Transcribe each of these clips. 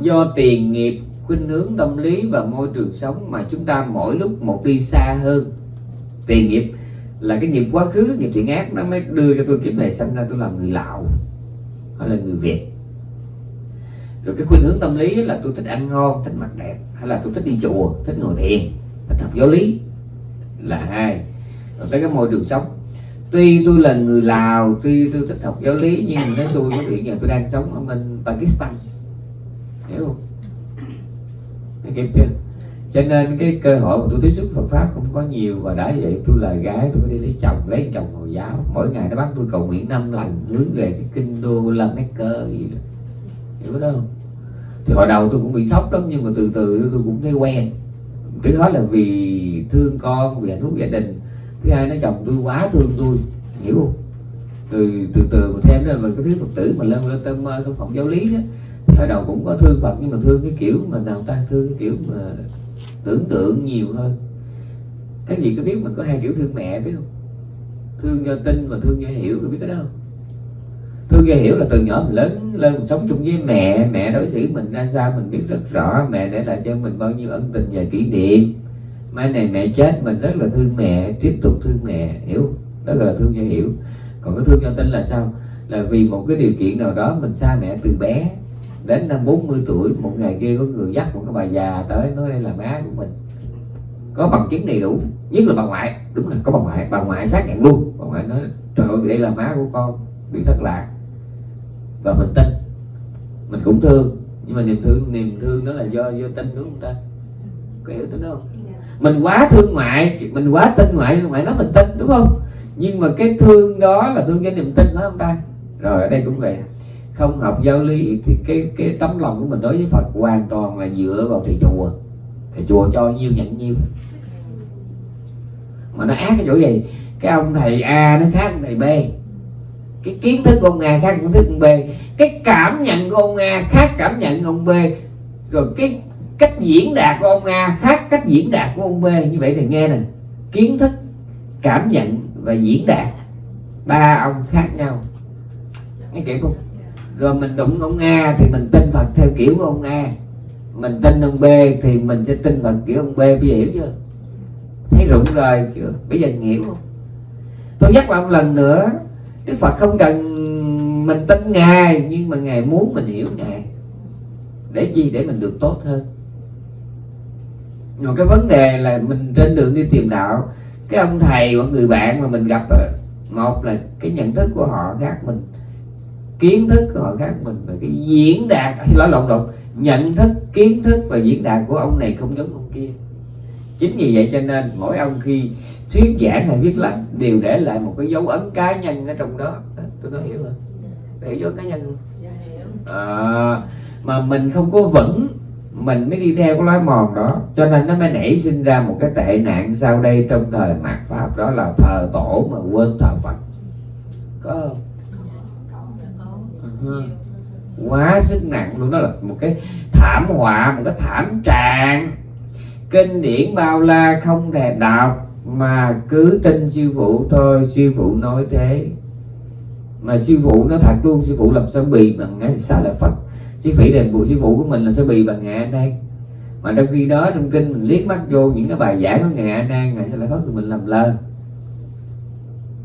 do tiền nghiệp, khuynh hướng tâm lý và môi trường sống mà chúng ta mỗi lúc một đi xa hơn. Tiền nghiệp là cái nghiệp quá khứ, nghiệp thiện ác, nó mới đưa cho tôi kiếp này sinh ra, tôi làm người lào hay là người việt. Rồi cái khuynh hướng tâm lý là tôi thích ăn ngon, thích mặc đẹp, hay là tôi thích đi chùa, thích ngồi thiền thích học giáo lý, là hai. Rồi tới cái môi trường sống, tuy tôi là người lào, tuy tôi thích học giáo lý, nhưng nó xui có chuyện giờ tôi đang sống ở bên pakistan hiểu không? Thấy kịp chưa cho nên cái cơ hội mà tôi tiếp xúc Phật pháp không có nhiều và đã vậy tôi là gái, tôi phải đi lấy chồng lấy chồng hồi giáo. Mỗi ngày nó bắt tôi cầu nguyện năm lần, hướng về cái kinh đô la cơ gì đó. Hiểu đó không? Thì hồi đầu tôi cũng bị sốc lắm, nhưng mà từ từ tôi cũng thấy quen. Trước hết là vì thương con, vì hạnh phúc gia đình. Thứ hai, nó chồng tôi quá thương tôi. Hiểu không? Từ từ từ mà thêm đó là cái thứ phật tử mà lên lên tâm không phòng giáo lý đó thời đầu cũng có thương phật, nhưng mà thương cái kiểu mà nào ta thương cái kiểu mà tưởng tượng nhiều hơn. Các gì có biết mình có hai kiểu thương mẹ, biết không? Thương do tin và thương do hiểu, có biết cái đó không? Thương do hiểu là từ nhỏ mình lớn lên mình sống chung với mẹ mẹ đối xử mình ra sao mình biết rất rõ, mẹ để lại cho mình bao nhiêu ân tình và kỷ niệm. Mai này mẹ chết, mình rất là thương mẹ, tiếp tục thương mẹ, hiểu đó gọi là thương do hiểu. Còn cái thương do tin là sao? Là vì một cái điều kiện nào đó mình xa mẹ từ bé đến năm 40 tuổi một ngày kia có người dắt một cái bà già tới nói đây là má của mình. Có bằng chứng đầy đủ nhất là bà ngoại. Đúng là có bà ngoại. Bà ngoại xác nhận luôn. Bà ngoại nói trời ơi đây là má của con bị thất lạc. Và mình tin. Mình cũng thương. Nhưng mà niềm thương niềm thương đó là do do tin đúng không ta? Có hiểu tính không? Mình quá thương ngoại mình quá tin ngoại ngoại nói mình tin đúng không? Nhưng mà cái thương đó là thương cho niềm tin phải không ta? Rồi ở đây cũng vậy không học giáo lý, thì cái cái tấm lòng của mình đối với Phật hoàn toàn là dựa vào thầy chùa. Thầy chùa cho nhiêu nhận nhiêu. Mà nó ác cái chỗ gì? Cái ông thầy A nó khác ông thầy B. Cái kiến thức của ông A khác kiến thức ông B. Cái cảm nhận của ông A khác cảm nhận ông B. Rồi cái cách diễn đạt của ông A khác cách diễn đạt của ông B. Như vậy thì nghe nè. Kiến thức, cảm nhận và diễn đạt. Ba ông khác nhau. Nghe kỹ không? Rồi mình đụng ông A thì mình tin Phật theo kiểu của ông A. Mình tin ông B thì mình sẽ tin Phật kiểu ông B. Bây giờ hiểu chưa? Thấy rụng rồi chưa? Bây giờ hiểu không? Tôi nhắc lại một lần nữa, Đức Phật không cần mình tin Ngài, nhưng mà Ngài muốn mình hiểu Ngài. Để gì để mình được tốt hơn. Rồi cái vấn đề là mình trên đường đi tìm đạo, cái ông thầy hoặc người bạn mà mình gặp ờ, một là cái nhận thức của họ khác mình kiến thức của họ khác mình và cái diễn đạt. Lỗi lộn lộn. Nhận thức kiến thức và diễn đạt của ông này không giống ông kia. Chính vì vậy cho nên mỗi ông khi thuyết giảng hay viết lách đều để lại một cái dấu ấn cá nhân ở trong đó. Tôi nói hiểu không? Để dấu cá nhân không? À, mà mình không có vững mình mới đi theo cái lối mòn đó. Cho nên nó mới nảy sinh ra một cái tệ nạn sau đây trong thời mạt pháp. Đó là thờ tổ mà quên thờ phật. Có không quá sức nặng luôn, đó là một cái thảm họa, một cái thảm trạng. Kinh điển bao la không thèm đọc, mà cứ tin sư phụ thôi, sư phụ nói thế. Mà sư phụ nó thật luôn, sư phụ làm sao bị bằng ngã sao là phật? Sư phỉ đền bù sư phụ của mình là sao bị bằng ngã đây mà trong khi đó trong kinh mình liếc mắt vô những cái bài giảng của ngài a nan ngài sẽ lại phật thì mình làm lơ.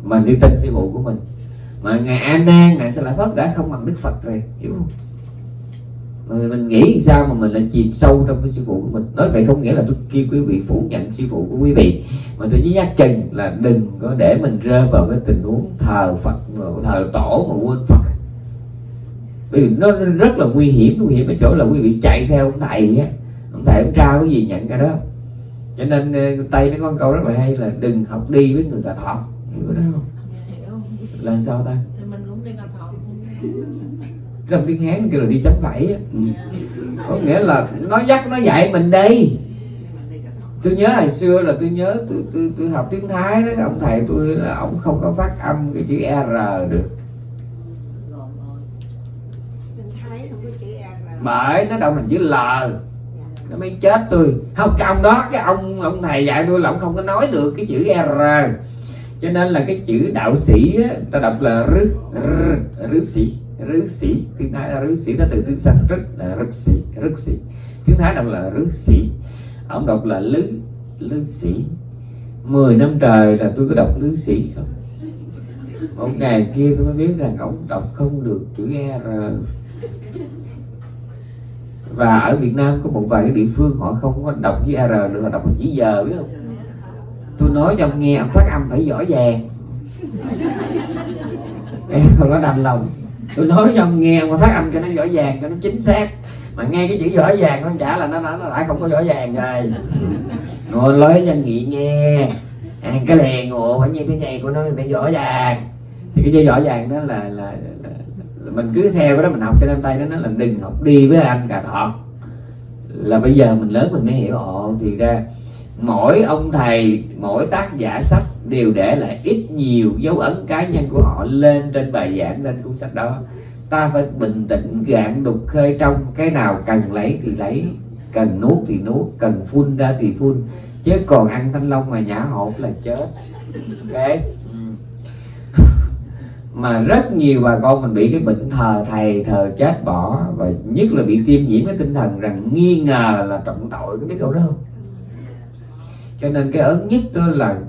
Mình đi tin sư phụ của mình mà ngài a nan ngài sẽ là phất đã không bằng đức phật rồi, hiểu không? Mà mình nghĩ sao mà mình lại chìm sâu trong cái sư phụ của mình? Nói vậy không nghĩa là tôi kêu quý vị phủ nhận sư phụ của quý vị, mà tôi chỉ nhắc chừng là đừng có để mình rơi vào cái tình huống thờ phật, thờ tổ mà quên phật. Bởi vì nó rất là nguy hiểm nguy hiểm ở chỗ là quý vị chạy theo ông thầy á. Ông thầy ông trao cái gì nhận cái đó. Cho nên ờ, tây nó có câu rất là hay là đừng học đi với người ta thọ, hiểu đó không? Là sao ta? Mình cũng đi cà thọ trong tiếng hán kêu là đi chấm vẫy ừ. có nghĩa là nó dắt nó dạy mình đây tôi nhớ hồi xưa là tôi nhớ tôi tôi, tôi học tiếng thái đó ông thầy tôi là ông không có phát âm cái chữ r được. Bởi nó đâu mình chữ l. Nó mới chết tôi. Không cái ông đó cái ông ông thầy dạy tôi là ông không có nói được cái chữ r cho nên là cái chữ đạo sĩ á, ta đọc là rứ rứ sĩ rứ sĩ. Tiếng thái là rứ sĩ nó từ tiếng sanskrit là rứ sĩ rứ sĩ. Tiếng thái đọc là rứ sĩ. Ông đọc là lứ lứ sĩ. 10 năm trời là tôi có đọc lứ sĩ không? Một ngày kia tôi mới biết rằng ông đọc không được chữ r. Và ở Việt Nam có một vài cái địa phương họ không có đọc với r nữa họ đọc bằng chữ giờ biết không? Tôi nói cho ông nghe ông phát âm phải giỏi vàng. Em không có đành lòng. Tôi nói cho ông nghe ông phát âm cho nó giỏi vàng cho nó chính xác. Mà nghe cái chữ giỏi vàng nó trả là nó, nó, nó lại không có giỏi vàng rồi. Ngồi nói cho nghị nghe. Ăn cái lè ngộ phải như thế này của nó để giỏi vàng. Thì cái chữ giỏi vàng đó là, là, là, là mình cứ theo cái đó mình học cho nên tay nó là đừng học đi với anh cà thọt là bây giờ mình lớn mình mới hiểu. Ồ thì ra mỗi ông thầy, mỗi tác giả sách đều để lại ít nhiều dấu ấn cá nhân của họ lên trên bài giảng lên cuốn sách đó. Ta phải bình tĩnh, gạn đục khơi trong, cái nào cần lấy thì lấy, cần nuốt thì nuốt, cần phun ra thì phun, chứ còn ăn thanh long mà nhả hột là chết. Ok? Mà rất nhiều bà con mình bị cái bệnh thờ thầy, thờ chết bỏ, và nhất là bị tiêm nhiễm cái tinh thần rằng nghi ngờ là trọng tội, có biết câu đó không? Cho nên cái ớn nhất đó là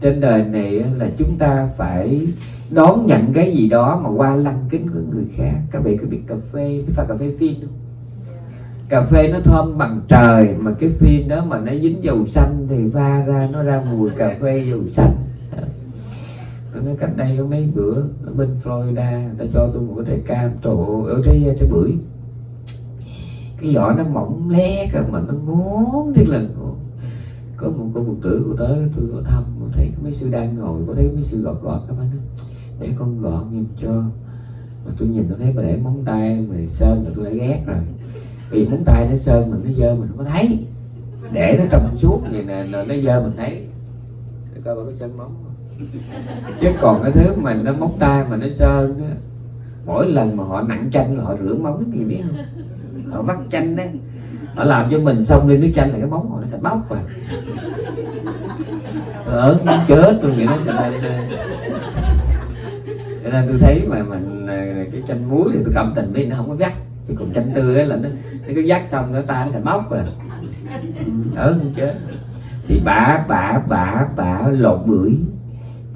trên đời này là chúng ta phải đón nhận cái gì đó mà qua lăng kính của người khác. Các vị có biết cà phê pha cà phê phin không? Cà phê nó thơm bằng trời mà cái phin đó mà nó dính dầu xanh thì pha ra nó ra mùi cà phê dầu xanh. Nó cách đây có mấy bữa ở bên Florida người ta cho tôi một cái trái cam trộn ở trái trái bưởi. Cái vỏ nó mỏng lé cơ mà nó ngon nhất là ngon có một cô phụ tử của tới, tôi có thăm có thấy mấy sư đang ngồi, có thấy mấy sư gọt gọt các bạn để con gọt giùm cho. Mà tôi nhìn nó thấy mà để móng tay mà sơn là tôi đã ghét rồi. Vì móng tay nó sơn mình nó dơ mình không có thấy. Để nó trong suốt vậy nè nó dơ mình thấy. Để coi bà có sơn móng không. Chứ còn cái thứ mà nó móng tay mà nó sơn đó mỗi lần mà họ nặng chanh là họ rửa móng gì biết không? Họ vắt chanh đấy nó làm cho mình xong lên nước chanh là cái móng họ nó sẽ bóc vào ở ờ, chết tôi nghĩ nó cho nên ờ, cho nên tôi thấy mà mình ờ, cái chanh muối thì tôi cảm tình với nó không có vắt chứ còn chanh tươi là nó, nó cứ vắt xong nó ta nó sẽ bóc rồi. Ừ, ở không chết. Thì bả bả bả bả lột bưởi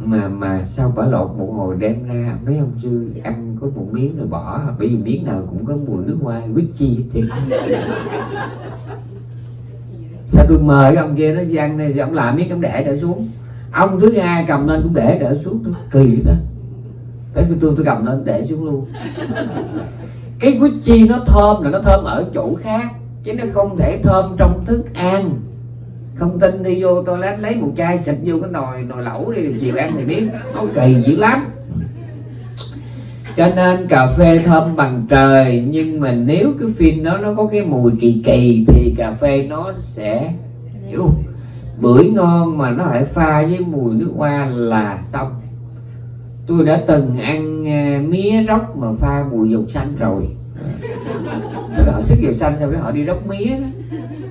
mà mà sao bả lột một hồi đem ra? Mấy ông sư ăn có một miếng rồi bỏ. Bởi vì miếng nào cũng có mùi nước hoa quýt chi hết sao tôi mời ông kia nó đi ăn này thì ông làm miếng ông để trở xuống. Ông thứ hai cầm lên cũng để trở xuống. Tôi kỳ đó thế tôi tôi, tôi cầm lên để xuống luôn. Cái quýt chi nó thơm là nó thơm ở chỗ khác chứ nó không thể thơm trong thức ăn không tin đi vô toilet, lấy một chai xịt vô cái nồi nồi lẩu đi, chiều ăn thì biết. Nó kỳ dữ lắm. Cho nên cà phê thơm bằng trời, nhưng mà nếu cái phin đó nó có cái mùi kỳ kỳ thì cà phê nó sẽ, hiểu bưởi ngon mà nó phải pha với mùi nước hoa là xong. Tôi đã từng ăn à, mía róc mà pha mùi dầu xanh rồi. Họ sức dầu xanh sau cái họ đi róc mía đó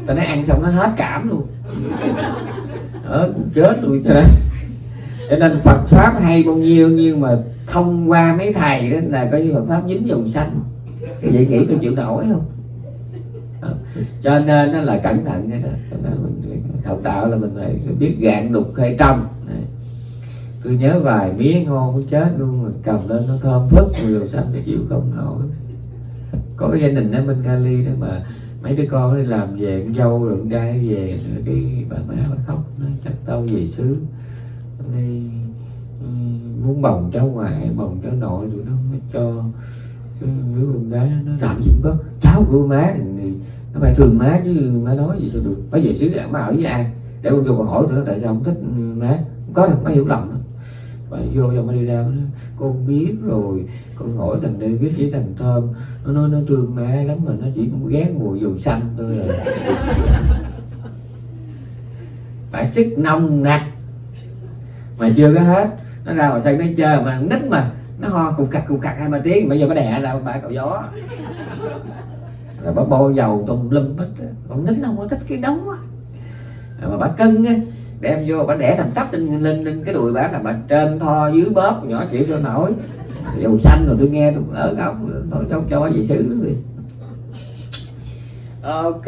tao nói ăn xong nó hết cảm luôn. Ở cũng chết luôn. Cho nên cho nên Phật pháp hay bao nhiêu, nhưng mà thông qua mấy thầy đó là coi như Phật pháp dính dầu xanh vậy nghĩ tôi chịu nổi không? Ờ, cho nên nó là cẩn thận cái đó. Cho nên mình học đạo là mình phải biết gạn đục hay trong. Tôi nhớ vài mía ngon cũng chết luôn, mà cầm lên nó thơm phức mùi dầu xanh thì chịu không nổi. Có cái gia đình ở bên Cali đó mà mấy đứa con đi làm về con dâu rồi con trai về cái bà má bà khóc, nó chắc tao về xứ đi ừ, muốn bồng cháu ngoại bồng cháu nội tụi nó mới cho đứa con gái nó làm gì cũng có. Cháu của má thì nó phải thương má chứ, má nói gì sao được. Má về xứ má ở với ai? Để con vô còn hỏi nữa, tại sao không thích má? Không có đâu, má hiểu lầm. Đó và vô cho đi ra nó con biết rồi. Con hỏi thằng đây biết với thằng Thơm nó nói, nó thương má lắm mà nó chỉ cũng ghét mùi dầu xanh thôi rồi à. phải sức nông nặc mà chưa có hết. Nó ra ngoài sân nó chơi mà nít mà, nó ho cục cặc cục cặc hai ba tiếng. Bây giờ nó đẻ ra bả cậu gió. Rồi bà bôi dầu tùm lum hết con nít nó không có thích cái đống á mà bà cưng á đem vô, bà đẻ thành sắp lên lên lên cái đùi bà là bà trên tho dưới bóp, nhỏ chịu cho nổi. Dầu xanh rồi tôi nghe tôi ở góc thôi cho cho về xứ đi. Ok.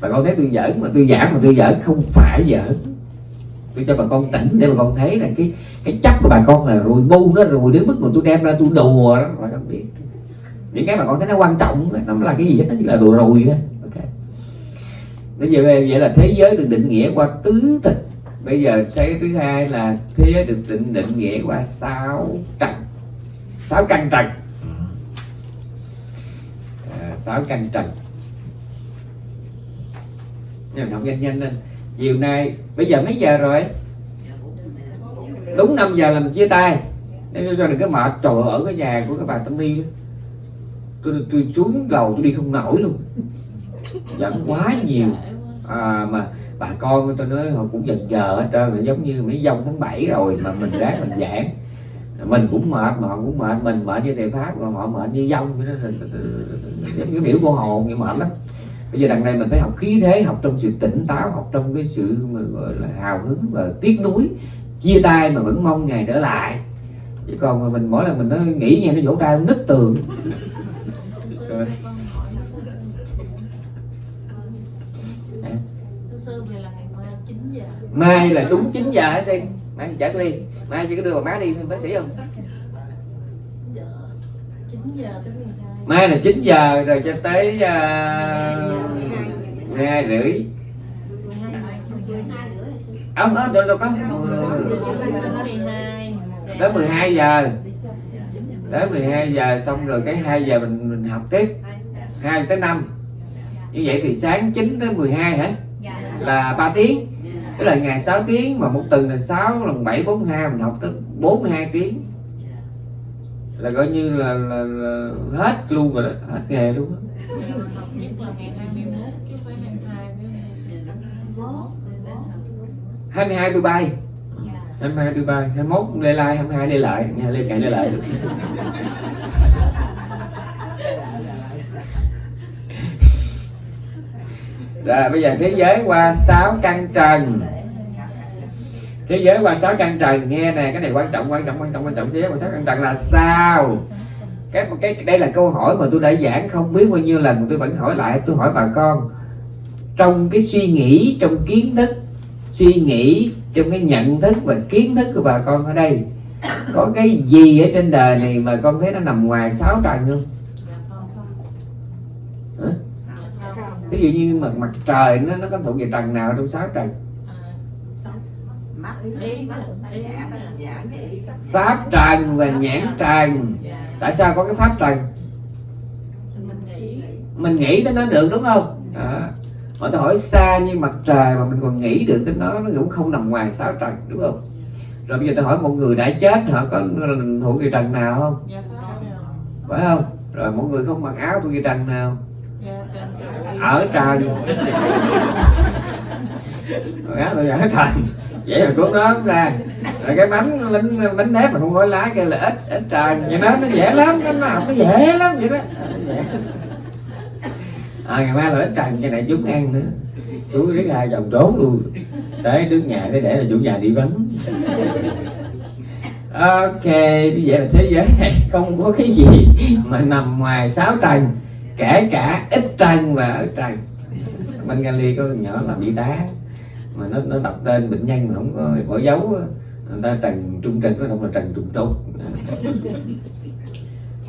Bà con thấy tôi giỡn mà, tôi giảng mà tôi giỡn, không phải giỡn. Tôi cho bà con tỉnh để bà con thấy là cái cái chấp của bà con là rồi bu, nó rồi đến mức mà tôi đem ra tôi đùa đó, bà con biết. Những cái mà con thấy nó quan trọng, nó là cái gì hết, nó chỉ là đùa rồi đó bây giờ vậy là thế giới được định nghĩa qua tứ tịch. Bây giờ cái thứ hai là thế giới được định định nghĩa qua sáu trần sáu căn trần. À, sáu căn trần. Nhưng học nhanh nhanh lên. Chiều nay bây giờ mấy giờ rồi? Đúng 5 giờ là mình chia tay. Nên cho đừng có mệt. Trời ở cái nhà của các bà tâm ni tôi tôi xuống lầu tôi đi không nổi luôn. Giận quá nhiều à, mà bà con tôi nói họ cũng dần giờ hết trơn là giống như mấy dông tháng 7 rồi mà mình ráng mình giảng. Mình cũng mệt mà họ cũng mệt mình mệt như thầy pháp còn họ mệt như dông. Giống như biểu cô hồn như mệt lắm. Bây giờ đằng này mình phải học khí thế học trong sự tỉnh táo học trong cái sự gọi là hào hứng và tiếc nuối chia tay mà vẫn mong ngày trở lại. Chứ còn mà mình mỗi lần mình nó nghĩ nghe nó vỗ tay nứt tường. Rồi. mai là đúng 9 giờ hả xin mai chở tôi đi. Mai chị có đưa bà má đi bác sĩ không? Mai là 9 giờ rồi cho tới à, uh, 2 rưỡi. Ông đó đâu, đâu có tới 12 giờ. Tới 12 giờ xong rồi cái 2 giờ mình mình học tiếp. 2 tới 5 như vậy thì sáng 9 tới 12 hả? Là 3 tiếng tức là ngày 6 tiếng mà một tuần là 6 lần 7 42 mình học tới 42 tiếng. Là coi như là, là, là hết luôn rồi đó hết nghề luôn á. học nhất là ngày 21 chứ phải 22 với 22 tôi bay 22 tôi bay 21 lê lai 22 lê lại lê cạn lê lại rồi, bây giờ thế giới qua 6 căn trần. Thế giới qua 6 căn trần, nghe nè, cái này quan trọng quan trọng quan trọng quan trọng. Thế giới qua 6 căn trần là sao? Cái cái, đây là câu hỏi mà tôi đã giảng không biết bao nhiêu lần, tôi vẫn hỏi lại, tôi hỏi bà con. Trong cái suy nghĩ, trong kiến thức, suy nghĩ, trong cái nhận thức và kiến thức của bà con ở đây, có cái gì ở trên đời này mà con thấy nó nằm ngoài sáu trần không Hả? Ví dụ như mặt mặt trời nó nó có thuộc về trần nào trong sáu trần pháp trần và nhãn trần. Tại sao có cái pháp trần? Mình nghĩ tới nó được đúng không? À. mà tôi hỏi xa như mặt trời mà mình còn nghĩ được tới nó nó cũng không nằm ngoài sáu trần đúng không? Rồi bây giờ tôi hỏi một người đã chết họ có thuộc về trần nào không? Phải không? Rồi một người không mặc áo thuộc về trần nào ở trần rồi áo tôi ở trần vậy là cuốn đó ra. Rồi cái bánh bánh bánh nếp mà không có lá kia là ít ít trần vậy đó nó dễ lắm nó nó nó dễ lắm vậy đó. À, ngày mai là ít trần cho này chúng ăn nữa. Xuống riết hai chồng trốn luôn. Tới trước nhà để để là chủ nhà đi vắng. Ok như vậy là thế giới này không có cái gì mà nằm ngoài sáu trần kể cả ít trần và ở trần bên Gali có nhỏ làm bị tá, mà nó nó đọc tên bệnh nhân mà không có bỏ dấu người ta trần trung trần nó không là trần trung trục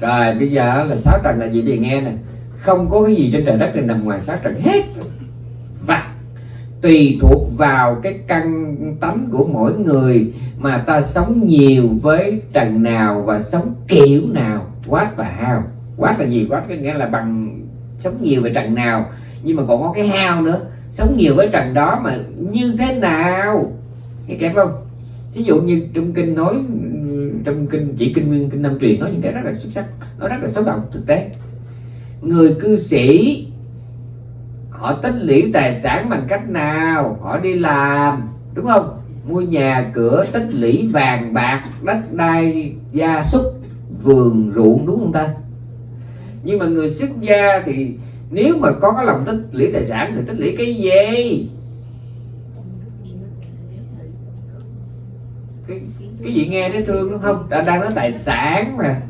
rồi, bây giờ là sáu trần là gì? Thì nghe nè. Không có cái gì trên trời đất này nằm ngoài sáu trần hết. Và tùy thuộc vào cái căn tánh của mỗi người mà ta sống nhiều với trần nào và sống kiểu nào quá và hao quát là gì quát có nghĩa là bằng sống nhiều với trần nào. Nhưng mà còn có cái hao nữa. Sống nhiều với trần đó mà như thế nào? Nghe kém không? Ví dụ như trong kinh nói, trong kinh chỉ kinh nguyên, kinh năm truyền nói những cái rất là xuất sắc, nó rất là sống động thực tế. Người cư sĩ, họ tích lũy tài sản bằng cách nào? Họ đi làm, đúng không? Mua nhà, cửa, tích lũy vàng bạc, đất đai, gia súc, vườn ruộng, đúng không ta? Nhưng mà người xuất gia thì nếu mà có cái lòng tích lũy tài sản thì tích lũy cái gì? Cái cái gì nghe thấy thương đúng không? Ta đang nói tài sản mà.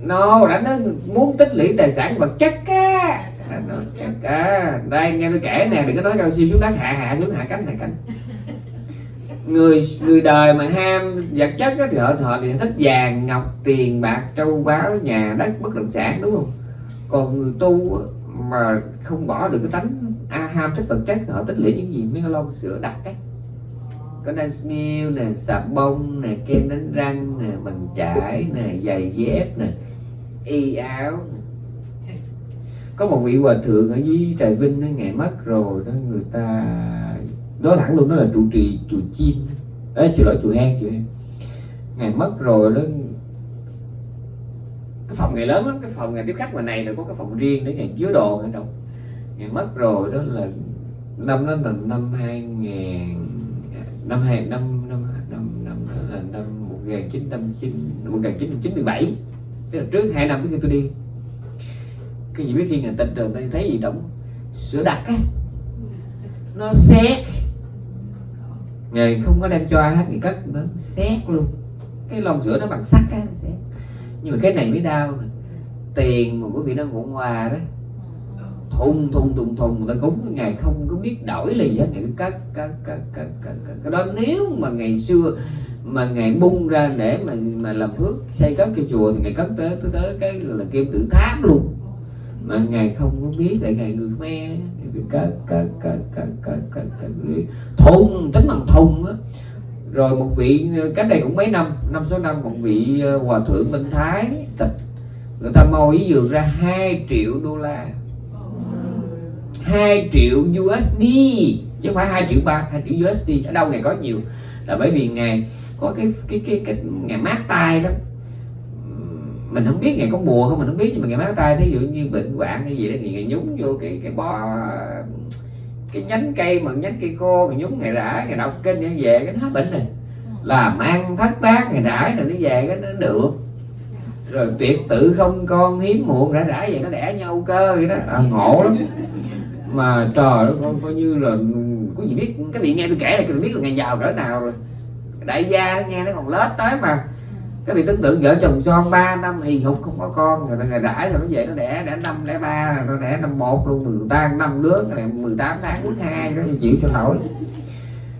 No, đã nói muốn tích lũy tài sản vật chất á. Đã nói chất à đây, nghe tôi kể nè, đừng có nói cao siêu xuống đất, hạ hạ xuống, hạ cánh hạ cánh người người đời mà ham vật chất á, thì họ họ thì thích vàng ngọc tiền bạc châu báu nhà đất bất động sản đúng không? Còn người tu á, mà không bỏ được cái tánh a ham thích vật chất thì họ tích lũy những gì? Mấy cái lon sữa đặc á có dance meal nè xà bông nè kem đánh răng nè bằng chải nè giày dép nè y áo nè. có một vị hòa thượng ở dưới trà vinh đó, ngày mất rồi đó người ta nói thẳng luôn đó là trụ trì chùa chim. Ấy chùa lỗi chùa hang chùa hang. Ngày mất rồi đó cái phòng ngày lớn lắm, cái phòng ngày tiếp khách ngoài này rồi có cái phòng riêng để ngày chứa đồ ở trong ngày mất rồi, đó là năm đó là năm hai nghìn năm hai năm năm năm năm là năm một nghìn chín trăm chín một nghìn chín trăm chín mươi bảy. Tức là trước hai năm trước khi tôi đi. Cái gì biết khi người tình rồi tôi thấy gì động sữa đặc á. Nó xét ngày không có đem cho ai hết thì cất nó xét luôn. Cái lon sữa nó bằng sắt á nó xét. Nhưng mà cái này mới đau tiền mà quý vị đang ngủ hòa đó. Thùng thùng thùng thùng, người ta cúng. Ngày không có biết đổi là gì hết. Ngày cất cất cất cất cất cất. Cái đó nếu mà ngày xưa, mà ngày bung ra để mà mà làm phước, xây cất cho chùa thì ngày cất tới tới tới cái là kim tự tháp luôn. Mà ngày không có biết để ngày người me các các các các các các các cất thùng tính bằng thôn á. Rồi một vị ờ, cách đây cũng mấy năm năm số năm, một vị ờ, hòa thượng Minh Thái, tịch. Người ta môi ý dường ra 2 triệu đô la. 2 triệu USD chứ không phải 2 triệu ba 2 triệu USD ở đâu ngày có nhiều. Là bởi vì ngày có cái cái cái cái, ngày mát tay lắm mình không biết ngày có mùa không mình không biết nhưng mà ngày mát tay thí dụ như bệnh hoạn hay gì đó thì ngày nhúng vô cái cái bó cái nhánh cây mà nhánh cây khô ngày nhúng ngày rã ngày đọc kinh ngày về cái nó hết bệnh này làm ăn thất bát ngày rãi rồi nó về cái nó được. Rồi tuyệt tự không con hiếm muộn rã rãi vậy nó đẻ nhau cơ vậy đó. À, ngộ lắm. Mà trời nó coi, coi như là có gì biết cái vị nghe tôi kể là tôi biết là ngày giàu cỡ nào rồi. Đại gia nó nghe nó còn lết tới mà cái vị tưởng tượng vợ chồng son 3 năm hì hục không có con rồi ngày rãi rồi nó về nó đẻ đẻ năm đẻ ba nó đẻ năm một luôn người ta năm đứa này 18 tháng thứ hai nó chịu cho nổi.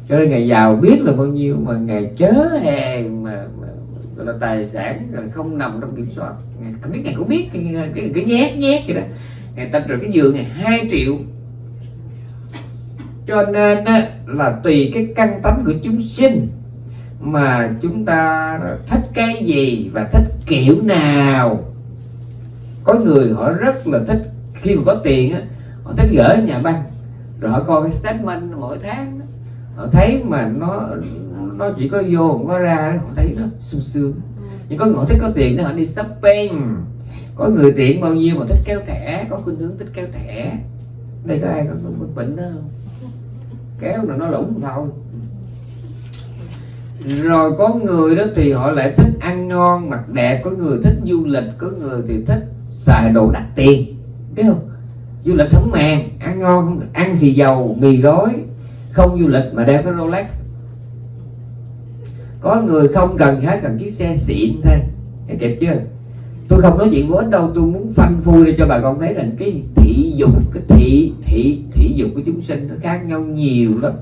Cho nên ngày giàu biết là bao nhiêu mà ngày chớ hề mà, mà gọi là tài sản rồi không nằm trong kiểm soát. Ngày, không biết ngày cũng biết cái, cái, cái, cái nhét nhét vậy đó. Ngày ta rồi cái giường này 2 triệu. Cho nên là tùy cái căn tánh của chúng sinh mà chúng ta thích cái gì và thích kiểu nào? Có người họ rất là thích khi mà có tiền á họ thích gửi nhà băng rồi họ coi cái statement mỗi tháng đó. họ thấy mà nó nó chỉ có vô không có ra họ thấy nó sung sướng. Nhưng có người họ thích có tiền để họ đi shopping. Có người tiện bao nhiêu mà thích kéo thẻ có khuynh hướng thích kéo thẻ. Đây có ai có có bệnh đó không? Kéo là nó lủng thôi rồi có người đó thì họ lại thích ăn ngon, mặc đẹp, có người thích du lịch, có người thì thích xài đồ đắt tiền. Biết không? Du lịch không màng, ăn ngon không ăn xì dầu, mì gói, không du lịch mà đeo cái Rolex. Có người không cần hết, cần chiếc xe xịn thôi. Thấy kịp chưa? Tôi không nói chuyện vô ích đâu, tôi muốn phanh phui để cho bà con thấy là cái thị dục, cái thị thị thị dục của chúng sinh nó khác nhau nhiều lắm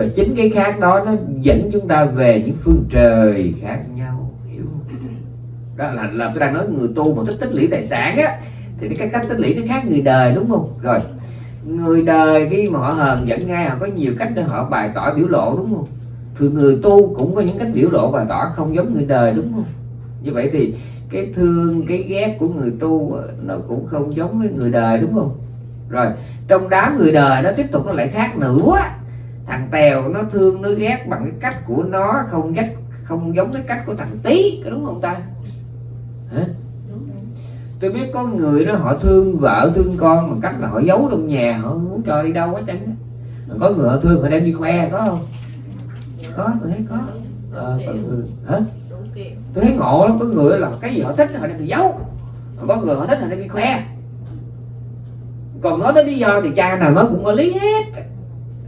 và chính cái khác đó nó dẫn chúng ta về những phương trời khác nhau, hiểu không? đó là là tôi đang nói người tu mà thích tích lũy tài sản á, thì cái cách tích lũy nó khác người đời, đúng không? Rồi, người đời khi mà họ hờn giận ngay, họ có nhiều cách để họ bày tỏ biểu lộ, đúng không? Thì người tu cũng có những cách biểu lộ bày tỏ không giống người đời, đúng không? Như vậy thì cái thương, cái ghét của người tu nó cũng không giống với người đời, đúng không? Rồi, trong đám người đời nó tiếp tục nó lại khác nữa thằng tèo nó thương nó ghét bằng cái cách của nó không cách không giống cái cách của thằng tí có đúng không ta? Hả? Tôi biết có người đó họ thương vợ thương con bằng cách là họ giấu trong nhà họ muốn cho đi đâu hết trơn có người họ thương họ đem đi khoe có không? Có tôi thấy có. Ờ, có người hả? Tôi thấy ngộ lắm có người là cái gì họ thích họ đem đi giấu. Có người họ thích họ đem đi khoe. Còn nói tới lý do thì cha nào nó cũng có lý hết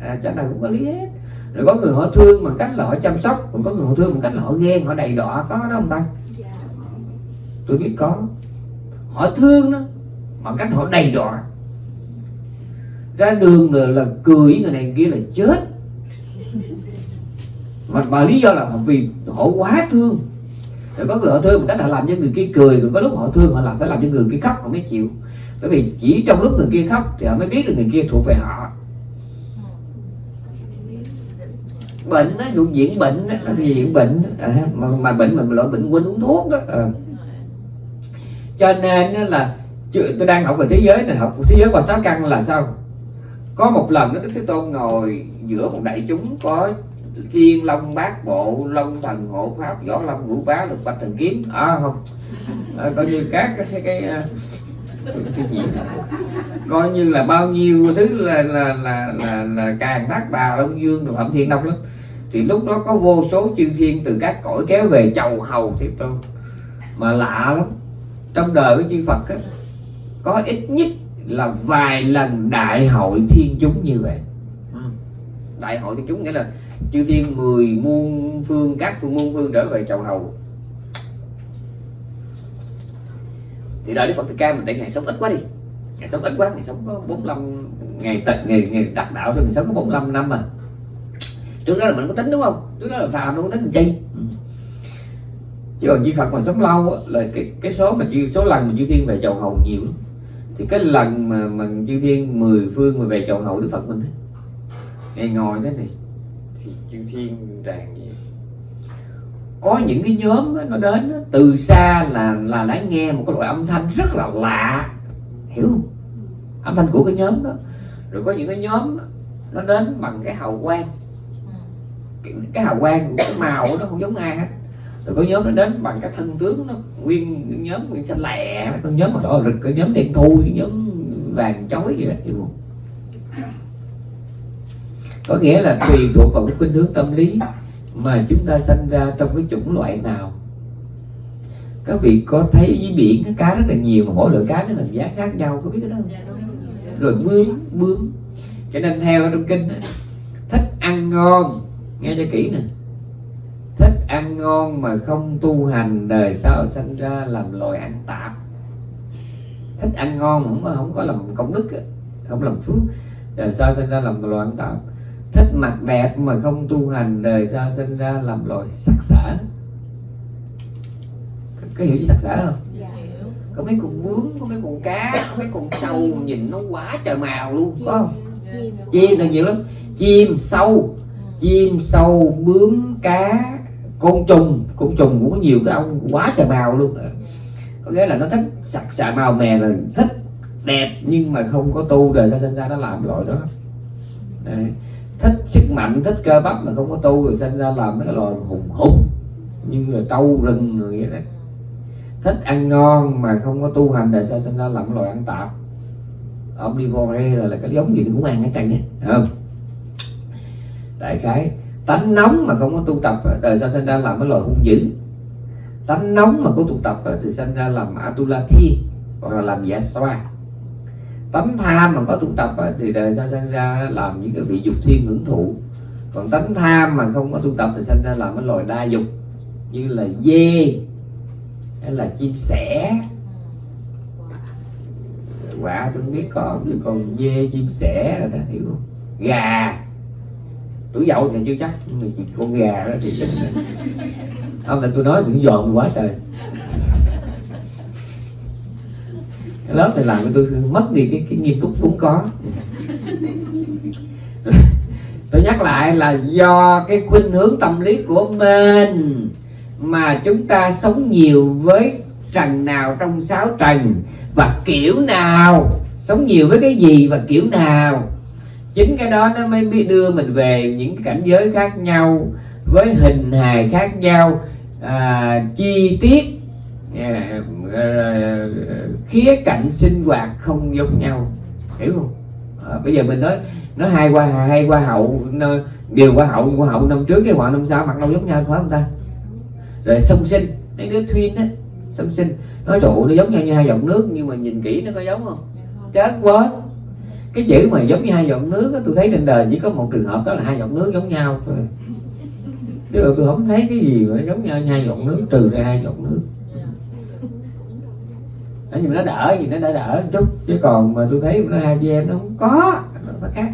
à, cha nào cũng có lý hết. Rồi có người họ thương bằng cách là họ chăm sóc còn có người họ thương bằng cách là họ ghen họ đầy đọa có đó không ta? Dạ. Tôi biết có. Họ thương đó bằng cách họ đầy đọa. Ra đường là, là cười người này kia là chết. Mà, mà lý do là vì họ quá thương. Rồi có người họ thương một cách họ làm cho người kia cười rồi có lúc họ thương họ làm phải làm cho người kia khóc họ mới chịu. Bởi vì chỉ trong lúc người kia khóc thì họ mới biết được người kia thuộc về họ bệnh đó vụ diễn bệnh đó, nó thì diễn bệnh đó. À, mà, mà bệnh mà loại bệnh quên uống thuốc đó. À. cho nên là tôi đang học về thế giới này học thế giới qua sáu căn là sao? Có một lần đó đức thế tôn ngồi giữa một đại chúng có thiên long bát bộ long thần hộ pháp võ long vũ bá lục bạch thần kiếm. À không. À, coi như các cái cái, cái, à, cái gì coi như là bao nhiêu thứ là là là là, là càng bát bà long dương rồi phẩm thiên long lắm thì lúc đó có vô số chư thiên từ các cõi kéo về chầu hầu thế tôn. Mà lạ lắm trong đời của chư Phật á, có ít nhất là vài lần đại hội thiên chúng như vậy. Đại hội thiên chúng nghĩa là chư thiên mười muôn phương các phương muôn phương trở về chầu hầu. Thì đời Đức Phật Thích Ca mình tại ngày sống ít quá đi. Ngày sống ít quá ngày sống có 45 ngày tận ngày ngày đắc đạo cho ngày sống có 45 năm mà trước đó là mình có tính đúng không? Trước đó là phàm đâu có tính chi? Chứ còn chư Phật mà sống lâu là cái cái số mà chư số lần mà chư thiên về chầu hầu nhiều thì cái lần mà mà chư thiên mười phương mà về chầu hầu Đức Phật mình ấy, ngày ngồi thế này. Thì chư thiên tràn gì? Có những cái nhóm nó đến từ xa là là đã nghe một cái loại âm thanh rất là lạ. Hiểu không? Âm thanh của cái nhóm đó. Rồi có những cái nhóm nó đến bằng cái hào quang cái, cái hào quang cái màu nó không giống ai hết. Rồi có nhóm nó đến bằng cái thân tướng nó nguyên nhóm nguyên xanh lẹ có nhóm mà đỏ rực có nhóm đen thui cái nhóm vàng chói vậy đó không? Có nghĩa là tùy thuộc vào cái khuynh hướng tâm lý mà chúng ta sinh ra trong cái chủng loại nào. Các vị có thấy dưới biển cái cá rất là nhiều mà mỗi loại cá nó hình dáng khác nhau có biết cái đó không? Dạ rồi. Bướm bướm. Cho nên theo trong kinh thích ăn ngon nghe cho kỹ nè. Thích ăn ngon mà không tu hành đời sau sinh ra làm loài ăn tạp. Thích ăn ngon mà không không có làm công đức không làm phước đời sau sinh ra làm loài ăn tạp. Thích mặt đẹp mà không tu hành đời sau sinh ra làm loài sắc sỡ có, có hiểu chứ sắc sỡ không? Dạ. Có mấy con bướm có mấy con cá có mấy con sâu nhìn nó quá trời màu luôn có không? Chim là nhiều lắm. Chim sâu chim sâu bướm cá côn trùng. Côn trùng cũng có nhiều cái ông quá trời màu luôn. Có nghĩa là nó thích sặc sạ màu mè là thích đẹp nhưng mà không có tu đời sau sinh ra nó làm loại đó. Đấy. thích sức mạnh thích cơ bắp mà không có tu rồi sinh ra làm mấy cái loài hùng hùng. Như là trâu rừng rồi vậy đó. Thích ăn ngon mà không có tu hành đời sau sinh ra làm loại loài ăn tạp. Omnivore là, là cái giống gì cũng ăn hết trơn á không? Đại khái, tánh nóng mà không có tu tập ờ, đời sau sinh ra làm cái loài hung dữ. Tánh nóng mà có tu tập ờ, thì sinh ra làm atula thiên hoặc là làm giả xoa. Tánh tham mà có tu tập ờ, thì đời sau sinh ra làm những cái vị dục thiên hưởng thụ. Còn tánh tham mà không có tu tập, thì sinh ra làm cái loài đa dục, như là dê, hay là chim sẻ. Quả tôi không biết còn chứ còn dê, chim sẻ rồi đó, hiểu không? Gà tuổi dậu thì chưa chắc. Con gà đó thì không là tôi nói cũng dòm quá trời. Cái lớp này làm cho tôi mất đi cái, cái nghiêm túc cũng có. Tôi nhắc lại là do cái khuynh hướng tâm lý của mình mà chúng ta sống nhiều với trần nào trong sáu trần và kiểu nào sống nhiều với cái gì và kiểu nào chính cái đó nó mới biết đưa mình về những cái cảnh giới khác nhau với hình hài khác nhau à, chi tiết à, à, khía cạnh sinh hoạt không giống nhau. Hiểu không? À, bây giờ mình nói nói hai qua hai qua hậu nó- điều qua hậu qua hậu năm trước cái họ năm sau mặt đâu giống nhau phải không ta? Rồi song sinh mấy đứa twin á song sinh nói trụ nó giống nhau như hai dòng nước nhưng mà nhìn kỹ nó có giống không? Dạ không. chết quá cái chữ mà giống như hai giọt nước tôi thấy trên đời chỉ có một trường hợp đó là hai giọt nước giống nhau thôi. Chứ tôi không thấy cái gì mà giống nhau hai giọt nước trừ ra hai giọt nước. Đó, nhưng mà nó đỡ gì nó đỡ đỡ một chút chứ còn mà tôi thấy nó hai chị em nó không có nó khác.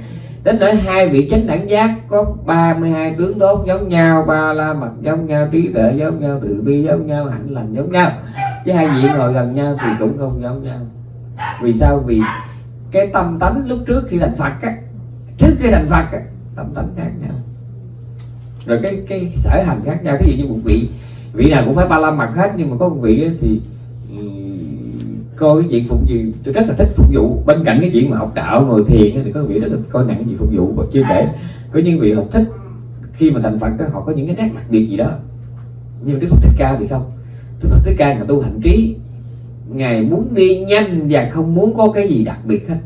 Đến nỗi hai vị chánh đẳng giác có 32 tướng tốt giống nhau ba la mật giống nhau trí tuệ giống nhau từ bi giống nhau hạnh lành giống nhau. Chứ hai vị ngồi gần nhau thì cũng không giống nhau. Vì sao? Vì cái tâm tánh lúc trước khi thành phật á trước khi thành phật á tâm tánh khác nhau. Rồi cái cái sở hành khác nhau. Ví dụ như một vị vị nào cũng phải ba la mặt hết nhưng mà có một vị thì coi cái chuyện phục vụ tôi rất là thích phục vụ. Bên cạnh cái chuyện mà học đạo ngồi thiền thì có vị rất là coi nặng cái chuyện phục vụ và chưa kể có những vị học thích khi mà thành phật á, họ có những cái nét đặc biệt gì đó. Nhưng mà đức phật thích ca thì không. Đức phật thích ca là tu hành trí ngài muốn đi nhanh và không muốn có cái gì đặc biệt hết.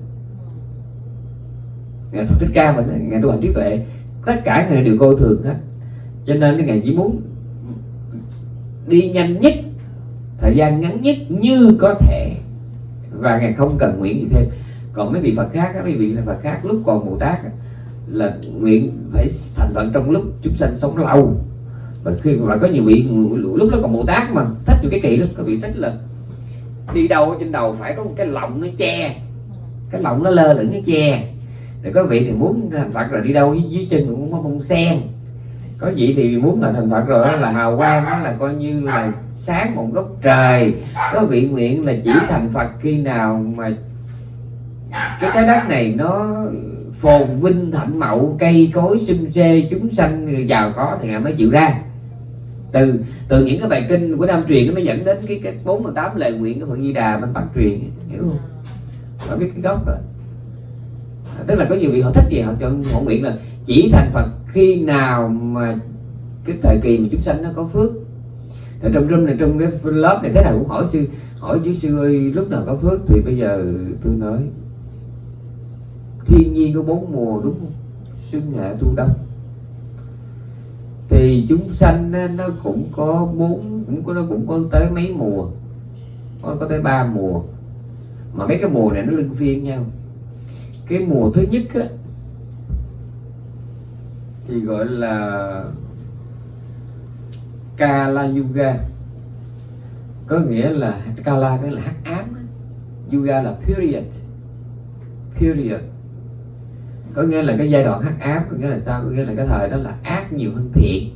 Ngài phật thích ca mình ngài tu hành trí tuệ, tất cả người đều coi thường hết. Cho nên ngài chỉ muốn đi nhanh nhất, thời gian ngắn nhất như có thể. Và ngài không cần nguyện gì thêm. Còn mấy vị phật khác mấy vị phật khác lúc còn bồ tát là nguyện phải thành phật trong lúc chúng sanh sống lâu. Và khi mà có nhiều vị, lúc đó còn bồ tát mà thích nhiều cái kỳ lắm có vị thích là đi đâu ở trên đầu phải có một cái lọng nó che. Cái lọng nó lơ lửng nó che. Để có vị thì muốn thành phật là đi đâu dưới, dưới chân cũng có bông sen. Có vị thì muốn là thành phật rồi đó là hào quang đó là coi như là sáng một góc trời. Có vị nguyện là chỉ thành phật khi nào mà cái trái đất này nó phồn vinh thạnh mậu cây cối xum xê chúng sanh giàu có thì ngài mới chịu ra từ từ những cái bài kinh của nam truyền nó mới dẫn đến cái cái bốn mươi tám lời nguyện của phật di đà bên bắc truyền, hiểu không? Họ biết cái gốc rồi. Tức là có nhiều vị họ thích gì, họ cho họ nguyện là chỉ thành phật khi nào mà cái thời kỳ mà chúng sanh nó có phước. Ở trong room này, trong cái lớp này, thế nào cũng hỏi sư, hỏi chú sư ơi, lúc nào có phước thì bây giờ tôi nói, thiên nhiên có bốn mùa đúng không? Xuân hạ thu đông thì chúng sanh nó cũng có bốn cũng có nó cũng có tới mấy mùa. Có, có tới ba mùa. Mà mấy cái mùa này nó lưng phiên nhau. Cái mùa thứ nhất á, thì gọi là Kala Yuga có nghĩa là Kala cái là hắc ám Yuga là period. Period có nghĩa là cái giai đoạn hắc ám có nghĩa là sao? Có nghĩa là cái thời đó là ác nhiều hơn thiện.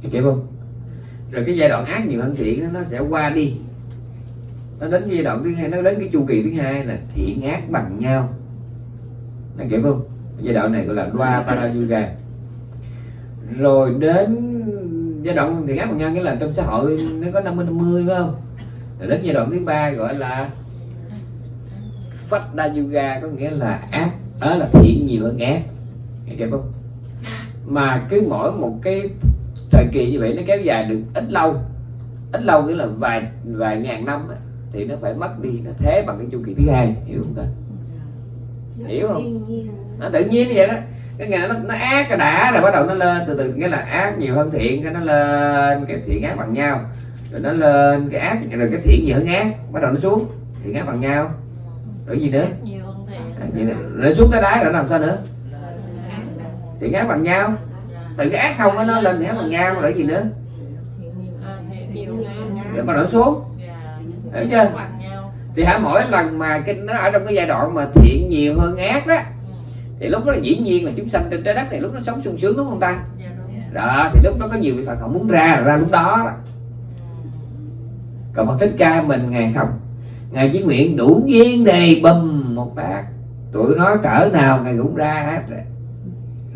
Hiểu không? Rồi cái giai đoạn ác nhiều hơn thiện nó sẽ qua đi. Nó đến giai đoạn thứ hai, nó đến cái chu kỳ thứ hai là thiện ác bằng nhau. Nó kể không? Giai đoạn này gọi là loa parayuga rồi đến giai đoạn thiện ác bằng nhau, nghĩa là trong xã hội nó có 50 50 phải không? Rồi đến giai đoạn thứ ba gọi là phát Đa Yuga có nghĩa là ác đó là thiện nhiều hơn ác hiểu không mà cứ mỗi một cái thời kỳ như vậy nó kéo dài được ít lâu. Ít lâu nghĩa là vài vài ngàn năm á, thì nó phải mất đi nó thế bằng cái chu kỳ thứ hai hiểu không ta? Hiểu không? Nó tự nhiên như vậy đó. Cái ngày nó nó ác cái đã rồi bắt đầu nó lên từ từ nghĩa là ác nhiều hơn thiện cái nó lên cái thiện ác bằng nhau. Rồi nó lên cái ác rồi cái thiện nhiều hơn ác bắt đầu nó xuống thiện ác bằng nhau. Rồi gì nữa vậy rồi xuống cái đáy là làm sao nữa? Thì ghép bằng nhau. Từ cái ác không nó lên ghép bằng nhau rồi gì nữa? Để mà nó xuống. Dạ hiểu chưa? Thì hả mỗi lần mà cái nó ở trong cái giai đoạn mà thiện nhiều hơn ác đó thì lúc đó là dĩ nhiên là chúng sanh trên trái đất này lúc nó sống sung sướng đúng không ta? Đó thì lúc đó có nhiều vị phật họ muốn ra ra lúc đó, đó. còn phật thích ca mình ngàn không. Ngài chỉ nguyện đủ duyên đề bùm một bát tụi nó cỡ nào ngài cũng ra hết rồi.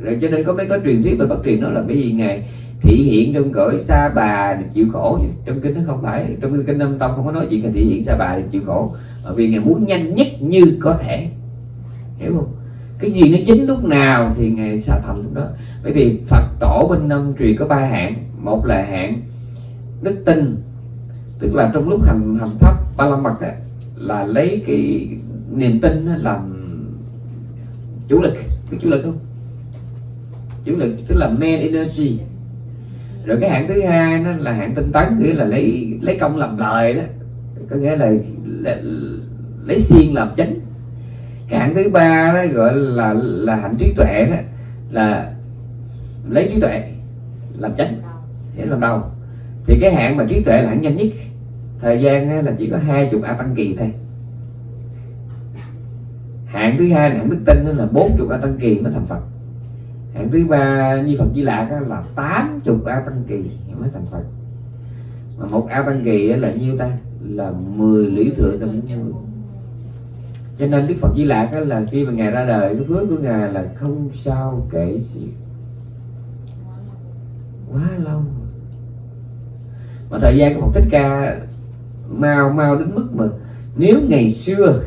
Rồi cho nên có mấy có truyền thuyết về bất truyền nó là cái gì? Ngài thị hiện trong cõi sa bà để chịu khổ trong kinh nó không phải. Trong kinh năm tông không có nói chuyện là thị hiện sa bà để chịu khổ. Bởi vì ngài muốn nhanh nhất như có thể. Hiểu không? Cái gì nó chính lúc nào thì ngài sa thành lúc đó. Bởi vì phật tổ bên năm truyền có ba hạng. Một là hạng đức tin, tức là trong lúc hành hành thấp ba la mật là lấy cái niềm tin làm chủ lực biết chủ lực không? Chủ lực tức là main energy. Rồi cái hạng thứ hai nó là hạng tinh tấn nghĩa là lấy lấy công làm lời đó. Có nghĩa là, là lấy xiên làm chính cái hạng thứ ba đó gọi là là hạnh trí tuệ đó là lấy trí tuệ làm chính để làm đầu. Thì cái hạng mà trí tuệ là hạng nhanh nhất. Thời gian là chỉ có hai chục a tăng kỳ thôi hạng thứ hai là hạng đức tin là bốn chục a tăng kỳ mới thành phật. Hạng thứ ba như phật di lạc là tám chục a tăng kỳ mới thành phật. Mà một a tăng kỳ là nhiêu ta? Là 10 lý thượng trong bốn cho nên đức phật di lạc là khi mà ngài ra đời, cái phước của ngài là không sao kể xiết quá lâu. Mà thời gian của Phật Thích Ca, mau mau đến mức mà nếu ngày xưa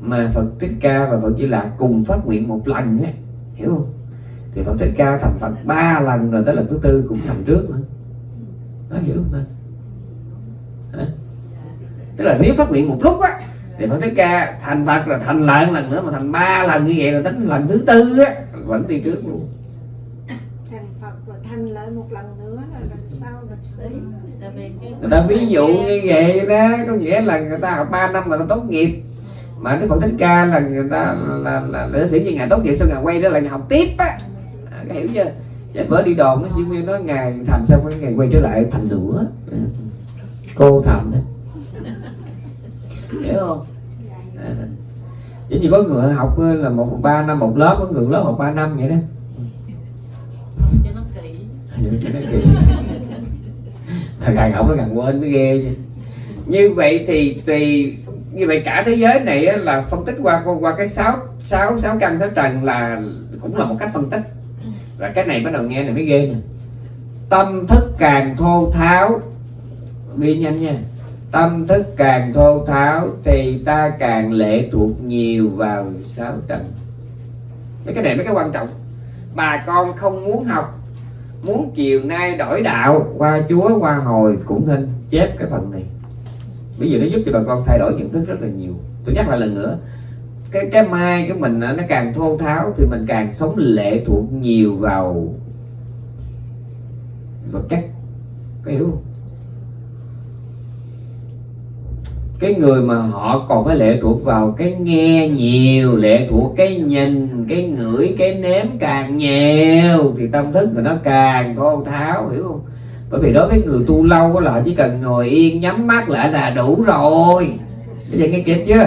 mà Phật Thích Ca và Phật Di Lạc cùng phát nguyện một lần á hiểu không? Thì Phật Thích Ca thành Phật ba lần rồi tới lần thứ tư cũng thành trước nữa. Nó hiểu không Hả? tức là nếu phát nguyện một lúc á thì Phật Thích Ca thành Phật rồi thành lại một lần nữa mà thành ba lần như vậy rồi đến lần thứ tư á vẫn đi trước luôn. Thành Phật rồi thành lại một lần nữa là làm sao lịch cái người ta ví dụ như vậy đó có nghĩa là người ta học 3 năm mà ta tốt nghiệp mà Đức Phật Thích Ca là người ta là, là, là sử như ngày tốt nghiệp xong ngày quay trở lại ngày học tiếp á. À, hiểu chưa? Chứ bữa đi đồn nó sinh viên nói ngày thành xong cái ngày quay trở lại thành nữa cô thành đó hiểu không? À. giống như có người học là một ba năm một lớp có người lớp học ba năm vậy đó. Cho nó kỹ. Thật càng học nó càng quên mới ghê chứ. Như vậy thì tùy như vậy cả thế giới này là phân tích qua qua cái sáu sáu sáu căn, sáu trần là cũng là một cách phân tích. Và cái này bắt đầu nghe này mới ghê nè. Tâm thức càng thô tháo, ghi nhanh nha. Tâm thức càng thô tháo thì ta càng lệ thuộc nhiều vào sáu trần. Mấy cái này mấy cái quan trọng. Bà con không muốn học, muốn chiều nay đổi đạo, qua chúa, qua hồi cũng nên chép cái phần này bây giờ nó giúp cho bà con thay đổi nhận thức rất là nhiều. Tôi nhắc lại lần nữa, cái cái mai của mình nó càng thô tháo thì mình càng sống lệ thuộc nhiều vào vật chất. Có hiểu không? Cái người mà họ còn phải lệ thuộc vào cái nghe nhiều, lệ thuộc cái nhìn, cái ngửi, cái nếm càng nhiều thì tâm thức của nó càng thô tháo, hiểu không? Bởi vì đối với người tu lâu là chỉ cần ngồi yên nhắm mắt lại là đủ rồi. Bây giờ nghe kịp chưa?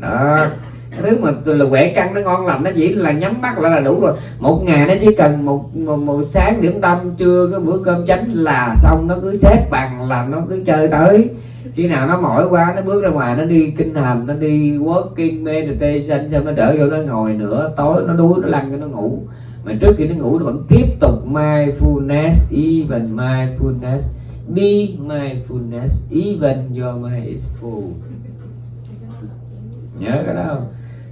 Đó. Cái thứ mà là quẻ căng nó ngon lành nó chỉ là nhắm mắt lại là đủ rồi. Một ngày nó chỉ cần một, một, một sáng điểm tâm trưa cái bữa cơm chánh là xong nó cứ xếp bằng là nó cứ chơi tới. Khi nào nó mỏi quá nó bước ra ngoài nó đi kinh hành nó đi working meditation xong nó đỡ vô nó ngồi nữa tối nó đuối nó lăn cho nó ngủ mà trước khi nó ngủ nó vẫn tiếp tục mindfulness even mindfulness be mindfulness even your mind is full. Nhớ cái đó không?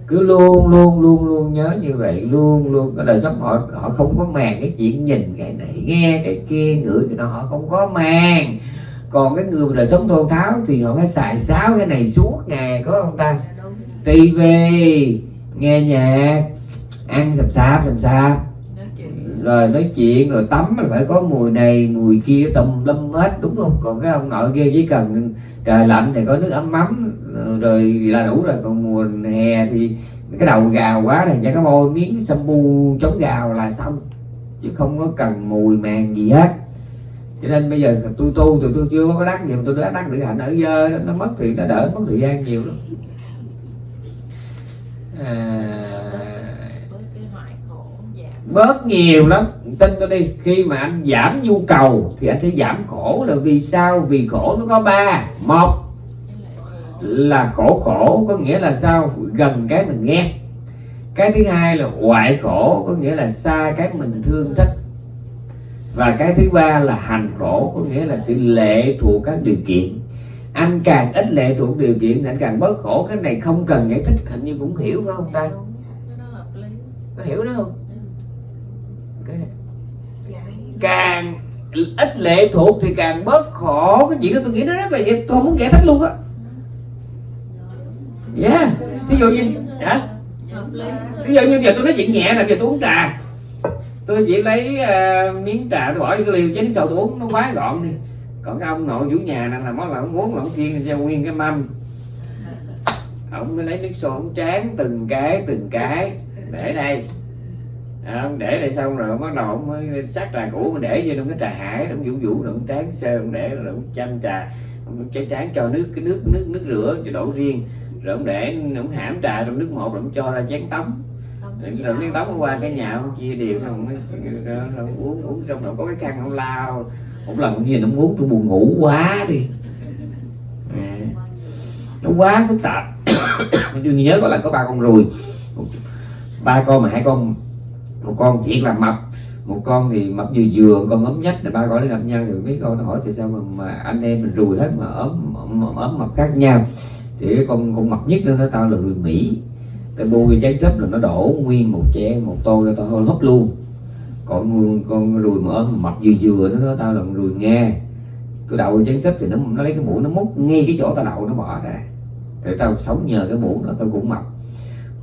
Cứ luôn luôn luôn luôn nhớ như vậy luôn luôn. Cái đời sống họ họ không có màng cái chuyện nhìn cái này nghe cái kia ngửi cái đó họ không có màng. Còn cái người mà đời sống thô tháo thì họ phải xài sáo cái này suốt ngày có không ta? Đúng. Tivi nghe nhạc ăn sập sạp sập sạp rồi nói chuyện rồi tắm là phải có mùi này mùi kia tùm lum hết đúng không? Còn cái ông nội kia chỉ cần trời lạnh thì có nước ấm mắm rồi là đủ rồi. Còn mùa hè thì cái đầu gào quá thì cho cái bôi miếng shampoo chống gào là xong chứ không có cần mùi màng gì hết. Cho nên bây giờ tôi tu thì tôi chưa có đắc gì tôi đã đắc được hạnh ở dơ nó mất thì nó đỡ mất thời gian nhiều lắm. À, với cái hoại khổ giảm bớt nhiều lắm. Tin tôi đi khi mà anh giảm nhu cầu thì anh sẽ giảm khổ. Là vì sao? Vì khổ nó có ba. Một là khổ khổ có nghĩa là sao? Gần cái mình ghét cái thứ hai là hoại khổ có nghĩa là xa cái mình thương thích. Và cái thứ ba là hành khổ có nghĩa là sự lệ thuộc các điều kiện. Anh càng ít lệ thuộc điều kiện thì anh càng bớt khổ. Cái này không cần giải thích hình như cũng hiểu phải không ta? Có hiểu đó không cái dạ. Càng ít lệ thuộc thì càng bớt khổ. Cái chuyện đó tôi nghĩ nó rất là dễ tôi không muốn giải thích luôn á. Yeah ví dụ như hả? Ví dụ như giờ tôi nói chuyện nhẹ là giờ tôi uống trà. Tôi chỉ lấy ờ, miếng trà tôi bỏ vô cái ly chén sầu tôi uống nó quá gọn đi. Còn cái ông nội chủ nhà này là món là ông uống là ông chiên cho nguyên cái mâm. Ông mới lấy nước sôi ông tráng từng cái từng cái. Để đây à, để đây xong rồi ông bắt đầu ông mới sát trà cũ mà để vô trong cái trà hải ông vũ vũ rồi ông tráng sơ ông để rồi ông chăm trà ông chén tráng cho nước cái nước nước nước rửa cho đổ riêng. Rồi ông để ông hãm trà trong nước một rồi ông cho ra chén tắm. Rồi miếng tóc qua cái nhà ông chia đều xong ông uống uống xong rồi có cái khăn ông lao một lần ông nhìn ông uống tôi buồn ngủ quá đi. À, nó quá phức tạp. Tôi nhớ có lần có ba con ruồi. Ba con mà hai con một con thiệt là mập. Một con thì mập vừa vừa con ốm nhách là ba gọi nó gặp nhau. Rồi mấy con nó hỏi tại sao mà, mà anh em mình rùi hết mà ốm ốm, mập khác nhau. Thì cái con con mập nhất đó nó tao là rùi mỹ. Cái bôi trái sấp là nó đổ nguyên một chén một tô cho tao hơi hấp luôn. Còn con, rùi mà ốm mập vừa vừa nó nói tao là rùi nghe. Tôi đậu chén sấp thì nó nó lấy cái muỗng nó múc ngay cái chỗ tao đậu nó bỏ ra. Để tao sống nhờ cái muỗng đó tao cũng mập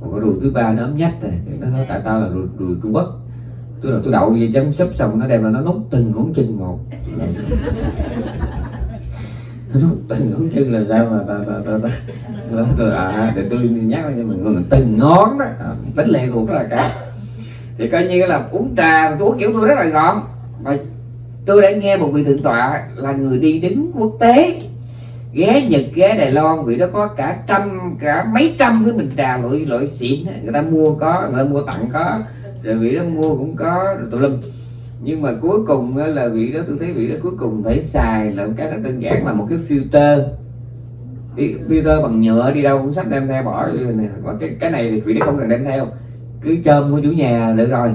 còn cái ruồi thứ ba nó ấm nhách này nó nói tại tao là ruồi, ruồi trung quốc. Tôi là tôi đậu về chấm sấp xong nó đem là nó nút từng ngón chân một. Nó nút từng ngón chân là sao mà ta ta ta ta tôi, tôi à, à để tôi nhắc cho mình mình từng ngón đó. À, tính lệ thuộc là cả. Thì coi như là uống trà tôi uống kiểu tôi rất là gọn. Và tôi đã nghe một vị thượng tọa là người đi đứng quốc tế ghé Nhật ghé Đài Loan vị đó có cả trăm, cả mấy trăm cái bình trà loại loại xịn người ta mua có, người ta mua tặng có, rồi vị đó mua cũng có, rồi tùm lum. Nhưng mà cuối cùng là vị đó, tôi thấy vị đó cuối cùng phải xài là một cái rất đơn giản là một cái filter. Đi- filter bằng nhựa đi đâu cũng sách đem theo bỏ vô cái cái này thì vị đó không cần đem theo. Cứ chôm của chủ nhà được rồi.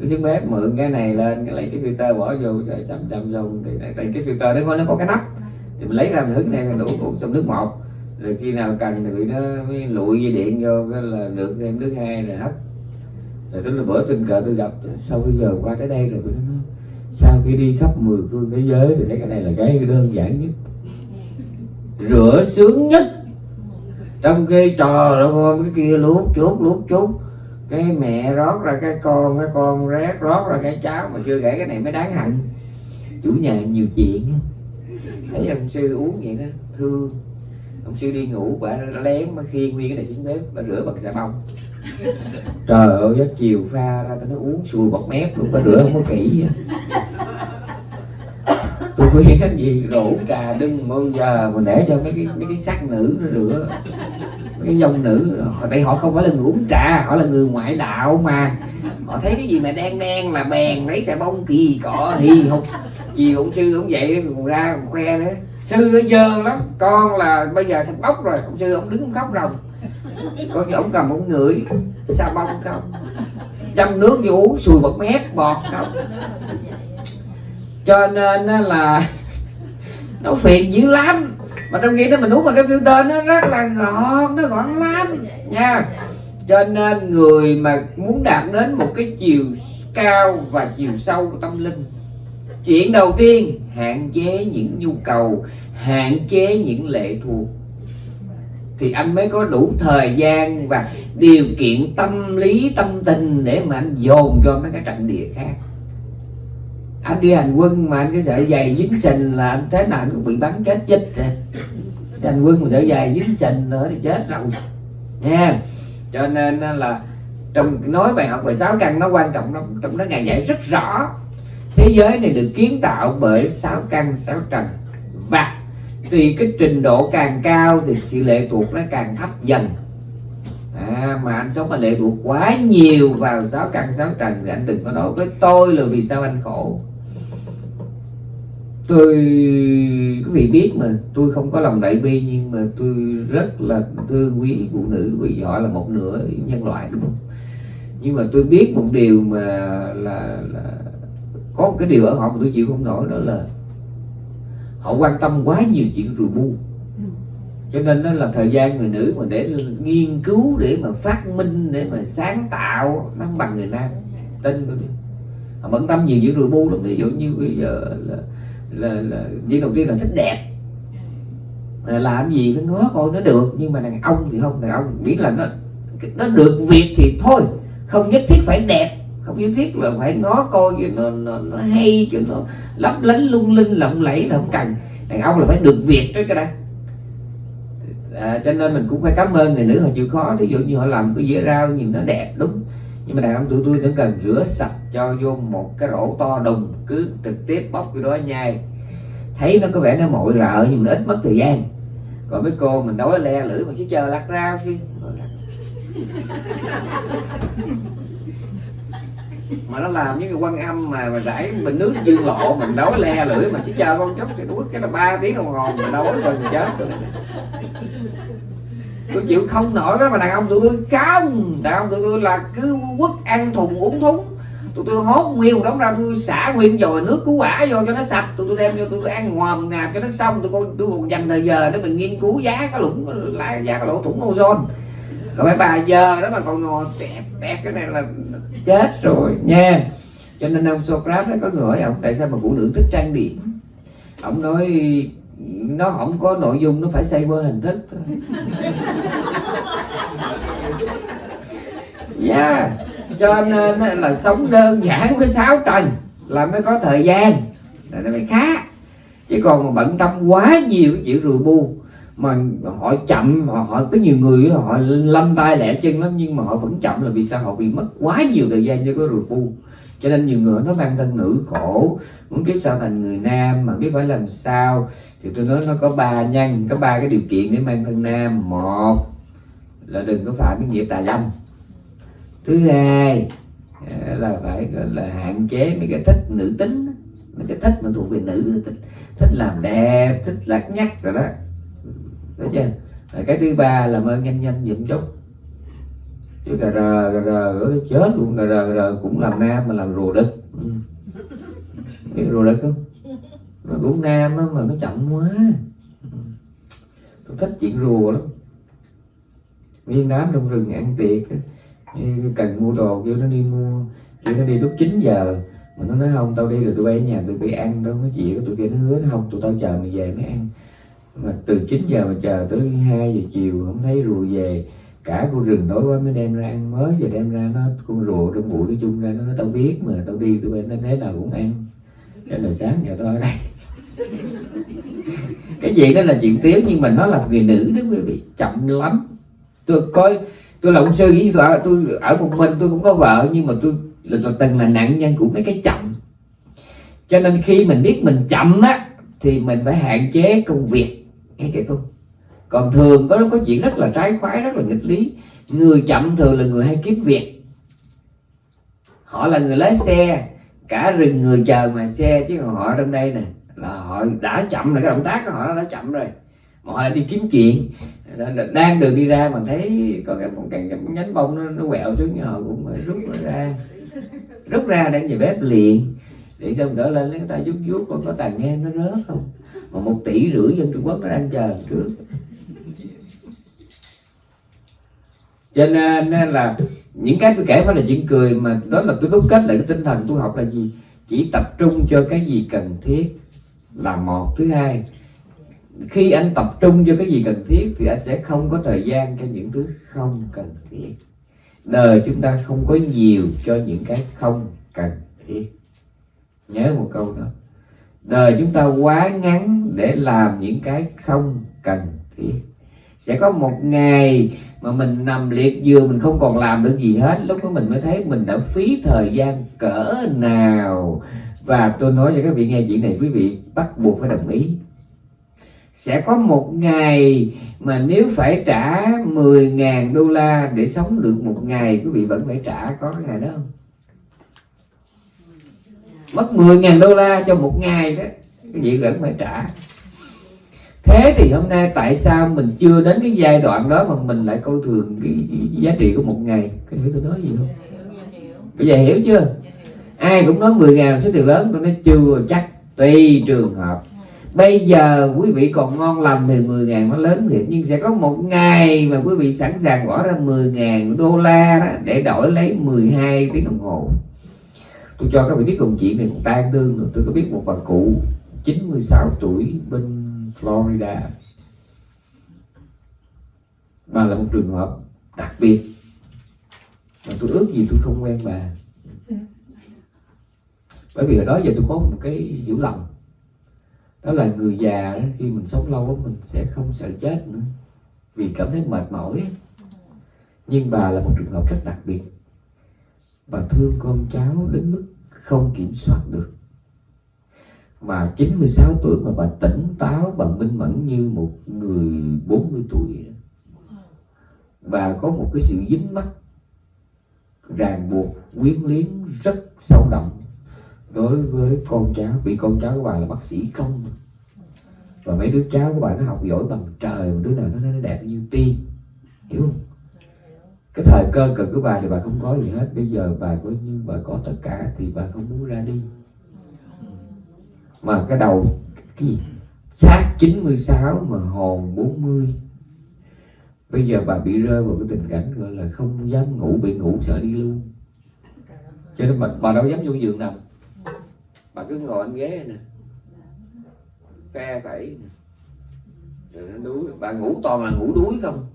Cứ xuống bếp mượn cái này lên, cái lấy cái filter bỏ vô rồi chậm chăm dùng thì, tại cái filter đó nó có cái nắp thì mình lấy ra mình hứng này đổ cũng trong nước một. Rồi khi nào cần thì nó mới lụi dây điện vô cái là được thêm nước hai rồi hấp rồi tức là bữa tình cờ tôi gặp sau cái giờ qua tới đây rồi tôi nói sau khi đi khắp mười phương thế giới thì thấy cái này là cái đơn giản nhất? Rửa sướng nhất. Trong khi trò nó cái kia luốt chút luốt chút cái mẹ rót ra cái con cái con rét rót ra cái cháo mà chưa kể cái này mới đáng hận. Chủ nhà nhiều chuyện. Thấy ông sư uống vậy đó thương. Ông sư đi ngủ bà nó lén mà khiêng nguyên cái này xuống bếp bà rửa bằng xà bông. Trời ơi giấc chiều pha ra tao nó uống sùi bọt mép luôn bà rửa không có kỹ tôi khuyên cái gì đổ trà đừng bao giờ mà để cho mấy cái mấy cái sắc nữ nó rửa. Mấy cái dòng nữ tại họ không phải là người uống trà họ là người ngoại đạo mà. Họ thấy cái gì mà đen đen là bèn lấy xà bông kỳ cọ thì không chiều ông sư cũng vậy, còn ra còn khoe nữa. Sư nó dơ lắm, con là bây giờ sắp bóc rồi ông sư ông đứng ông khóc rồng con ông cầm ông ngửi xà bông không? Châm nước vô uống, sùi bọt mép, bọt không? Cho nên là nó phiền dữ lắm. Mà trong khi đó mình uống mà cái filter nó rất là gọn nó gọn lắm, nha. Cho nên người mà muốn đạt đến một cái chiều cao và chiều sâu của tâm linh chuyện đầu tiên, hạn chế những nhu cầu, hạn chế những lệ thuộc. Thì anh mới có đủ thời gian và điều kiện tâm lý, tâm tình để mà anh dồn cho mấy cái trận địa khác. Anh đi hành quân mà anh cái sợi dày dính sình là anh thế nào anh cũng bị bắn chết chết rồi. Hành quân mà sợi dày dính sình nữa thì chết rồi. Nha cho nên là trong nói bài học về sáu căn nó quan trọng lắm. Trong đó ngài dạy rất rõ thế giới này được kiến tạo bởi sáu căn sáu trần. Và tùy cái trình độ càng cao thì sự lệ thuộc nó càng thấp dần. À, mà anh sống mà lệ thuộc quá nhiều vào sáu căn sáu trần thì anh đừng có nói với tôi là vì sao anh khổ. Tôi quý vị biết mà tôi không có lòng đại bi nhưng mà tôi rất là thương quý phụ nữ vì họ là một nửa nhân loại. Đúng không nhưng mà tôi biết một điều mà là, là có một cái điều ở họ mà tôi chịu không nổi đó là họ quan tâm quá nhiều chuyện rùi bu. Cho nên đó là thời gian người nữ mà để nghiên cứu để mà phát minh để mà sáng tạo nó không bằng người nam. Tin tôi đi. Họ bận tâm nhiều chuyện rùi bu lắm. Ví dụ như bây giờ là là, là chuyện đầu tiên là thích đẹp. Là làm gì phải ngó coi nó được. Nhưng mà đàn ông thì không. Đàn ông miễn là nó nó được việc thì thôi. Không nhất thiết phải đẹp không nhất thiết là phải ngó coi cho nó, nó, nó hay cho nó lấp lánh lung linh lộng lẫy là không cần. Đàn ông là phải được việc trước cái đây à, cho nên mình cũng phải cảm ơn người nữ họ chịu khó. Thí dụ như họ làm cái dĩa rau nhìn nó đẹp đúng. Nhưng mà đàn ông tụi tôi vẫn cần rửa sạch cho vô một cái rổ to đùng cứ trực tiếp bóc cái đó nhai. Thấy nó có vẻ nó mội rợ nhưng mà ít mất thời gian. Còn mấy cô mình đói le lưỡi mà chỉ chờ lặt rau xí mà nó làm những cái quan âm mà mà rải bình nước dương lộ, mình đói le lưỡi mà chỉ chờ con chốc sẽ quất cái là ba tiếng đồng hồ mà đói rồi mình chết rồi. Tôi chịu không nổi đó, mà đàn ông tụi tôi không. Đàn ông tụi tôi là cứ quất ăn thùng uống thúng. Tụi tôi hốt nguyên đóng ra, tôi xả nguyên dồi nước cứu quả vô cho nó sạch. Tụi tôi đem vô, tụi tôi ăn hoàm ngạp cho nó xong. Tụi con tôi còn dành thời giờ để mình nghiên cứu giá cái lũng lá, giá cái lỗ thủng ozone rồi phải bà giờ đó mà còn ngồi bẹp bẹp cái này là chết rồi, nha. Cho nên ông Socrates có người hỏi ông, tại sao mà phụ nữ thích trang điểm? Ông nói, nó không có nội dung, nó phải xây qua hình thức. Yeah. Dạ. cho nên là sống đơn giản với sáu tầng là mới có thời gian. Là nó mới khác. Chứ còn mà bận tâm quá nhiều cái chuyện rùi bu mà họ chậm họ, họ có nhiều người họ lâm tay lẹ chân lắm nhưng mà họ vẫn chậm là vì sao? Họ bị mất quá nhiều thời gian cho cái ruột bu. Cho nên nhiều người nó mang thân nữ khổ muốn kiếp sau thành người nam mà biết phải làm sao. Thì tôi nói nó có ba nhân có ba cái điều kiện để mang thân nam. Một là đừng có phạm cái nghĩa tà dâm. Thứ hai à, là phải là hạn chế mấy cái thích nữ tính. Mấy cái thích mà thuộc về nữ thích, thích làm đẹp thích lắc nhắc rồi đó đấy chưa rồi cái thứ ba là ơn nhanh nhanh giùm chút. Chứ cà rờ cà rờ nó chết luôn. Cà rờ cà rờ cũng làm nam mà làm rùa đực, ừ. biết rùa đực không? Nó cũng nam á, mà nó chậm quá. Tôi thích chuyện rùa lắm. Viên đám trong rừng ăn tiệc cần mua đồ kêu nó đi mua kêu nó đi lúc 9 giờ. Mà nó nói không tao đi rồi tụi bay ở nhà tụi bay ăn đâu có gì tụi kia nó hứa nó không tụi tao chờ mày về mới ăn mà từ 9 giờ mà chờ tới 2 giờ chiều không thấy rùa về. Cả con rừng đói quá mới đem ra ăn. Mới giờ đem ra nó con rùa trong bụi nó chung ra nó nói tao biết mà tao đi tụi em nó thế nào cũng ăn. Cho là sáng giờ tôi ở đây. Cái gì đó là chuyện tiếu nhưng mà nó là người nữ đó quý vị chậm lắm. Tôi coi tôi là ông sư với tôi ở, tôi ở một mình tôi cũng có vợ nhưng mà tôi là, là từng là nạn nhân của mấy cái chậm. Cho nên khi mình biết mình chậm á thì mình phải hạn chế công việc nghe kể không còn thường có có chuyện rất là trái khoái rất là nghịch lý. Người chậm thường là người hay kiếm việc. Họ là người lái xe. Cả rừng người chờ mà xe chứ còn họ ở trong đây nè là họ đã chậm rồi cái động tác của họ đã chậm rồi. Mà họ đi kiếm chuyện. Đang đường đi ra mà thấy có cái một cái, cái nhánh bông nó, nó quẹo xuống họ cũng phải rút nó ra. Rút ra để về bếp liền. Để xong đỡ lên lấy người ta giúp vuốt còn có tàn nghe nó rớt không? Mà một tỷ rưỡi dân Trung Quốc nó đang chờ trước cho nên là những cái tôi kể phải là chuyện cười, mà đó là tôi đúc kết lại cái tinh thần tôi học là gì? Chỉ tập trung cho cái gì cần thiết là một. Thứ hai, khi anh tập trung cho cái gì cần thiết thì anh sẽ không có thời gian cho những thứ không cần thiết. Đời chúng ta không có nhiều cho những cái không cần thiết. Nhớ một câu đó đời chúng ta quá ngắn để làm những cái không cần thiết. Sẽ có một ngày mà mình nằm liệt giường, mình không còn làm được gì hết. Lúc đó mình mới thấy mình đã phí thời gian cỡ nào. Và tôi nói cho các vị nghe chuyện này, quý vị bắt buộc phải đồng ý. Sẽ có một ngày mà nếu phải trả 10.000 đô la để sống được một ngày, quý vị vẫn phải trả, có cái ngày đó không? Mất 10.000 đô la cho một ngày đó. Cái gì vẫn phải trả. Thế thì hôm nay tại sao mình chưa đến cái giai đoạn đó mà mình lại coi thường cái, cái, giá trị của một ngày? Cái hiểu tôi nói gì không? Bây giờ hiểu chưa? Ai cũng nói 10 ngàn số tiền lớn tôi nói chưa chắc tùy trường hợp. Bây giờ quý vị còn ngon lành thì 10 ngàn nó lớn thiệt nhưng sẽ có một ngày mà quý vị sẵn sàng bỏ ra 10 ngàn đô la đó để đổi lấy 12 tiếng đồng hồ tôi cho các vị biết câu chuyện này cũng tan tương rồi. Tôi có biết một bà cụ 96 tuổi bên Florida. Bà là một trường hợp đặc biệt. Mà tôi ước gì tôi không quen bà. Bởi vì ở đó giờ tôi có một cái hiểu lầm. Đó là người già đó, khi mình sống lâu mình sẽ không sợ chết nữa. Vì cảm thấy mệt mỏi nhưng bà là một trường hợp rất đặc biệt bà thương con cháu đến mức không kiểm soát được. Mà 96 tuổi mà bà tỉnh táo, bà minh mẫn như một người 40 tuổi vậy đó. bà có một cái sự dính mắc, ràng buộc, quyến luyến rất sâu đậm đối với con cháu, vì con cháu của bà là bác sĩ công và mấy đứa cháu của bà nó học giỏi bằng trời, mà đứa nào nó nó đẹp như tiên, hiểu không? Cái thời cơ cực của bà thì bà không có gì hết. Bây giờ bà có như bà có tất cả thì bà không muốn ra đi. Mà cái đầu cái gì? Xác 96 mà hồn 40 bây giờ bà bị rơi vào cái tình cảnh gọi là không dám ngủ bị ngủ sợ đi luôn. Cho nên bà, bà đâu dám vô giường nằm. Bà cứ ngồi anh ghế nè. Phe phẩy nè. Rồi nó đuối. Bà ngủ toàn là ngủ đuối không?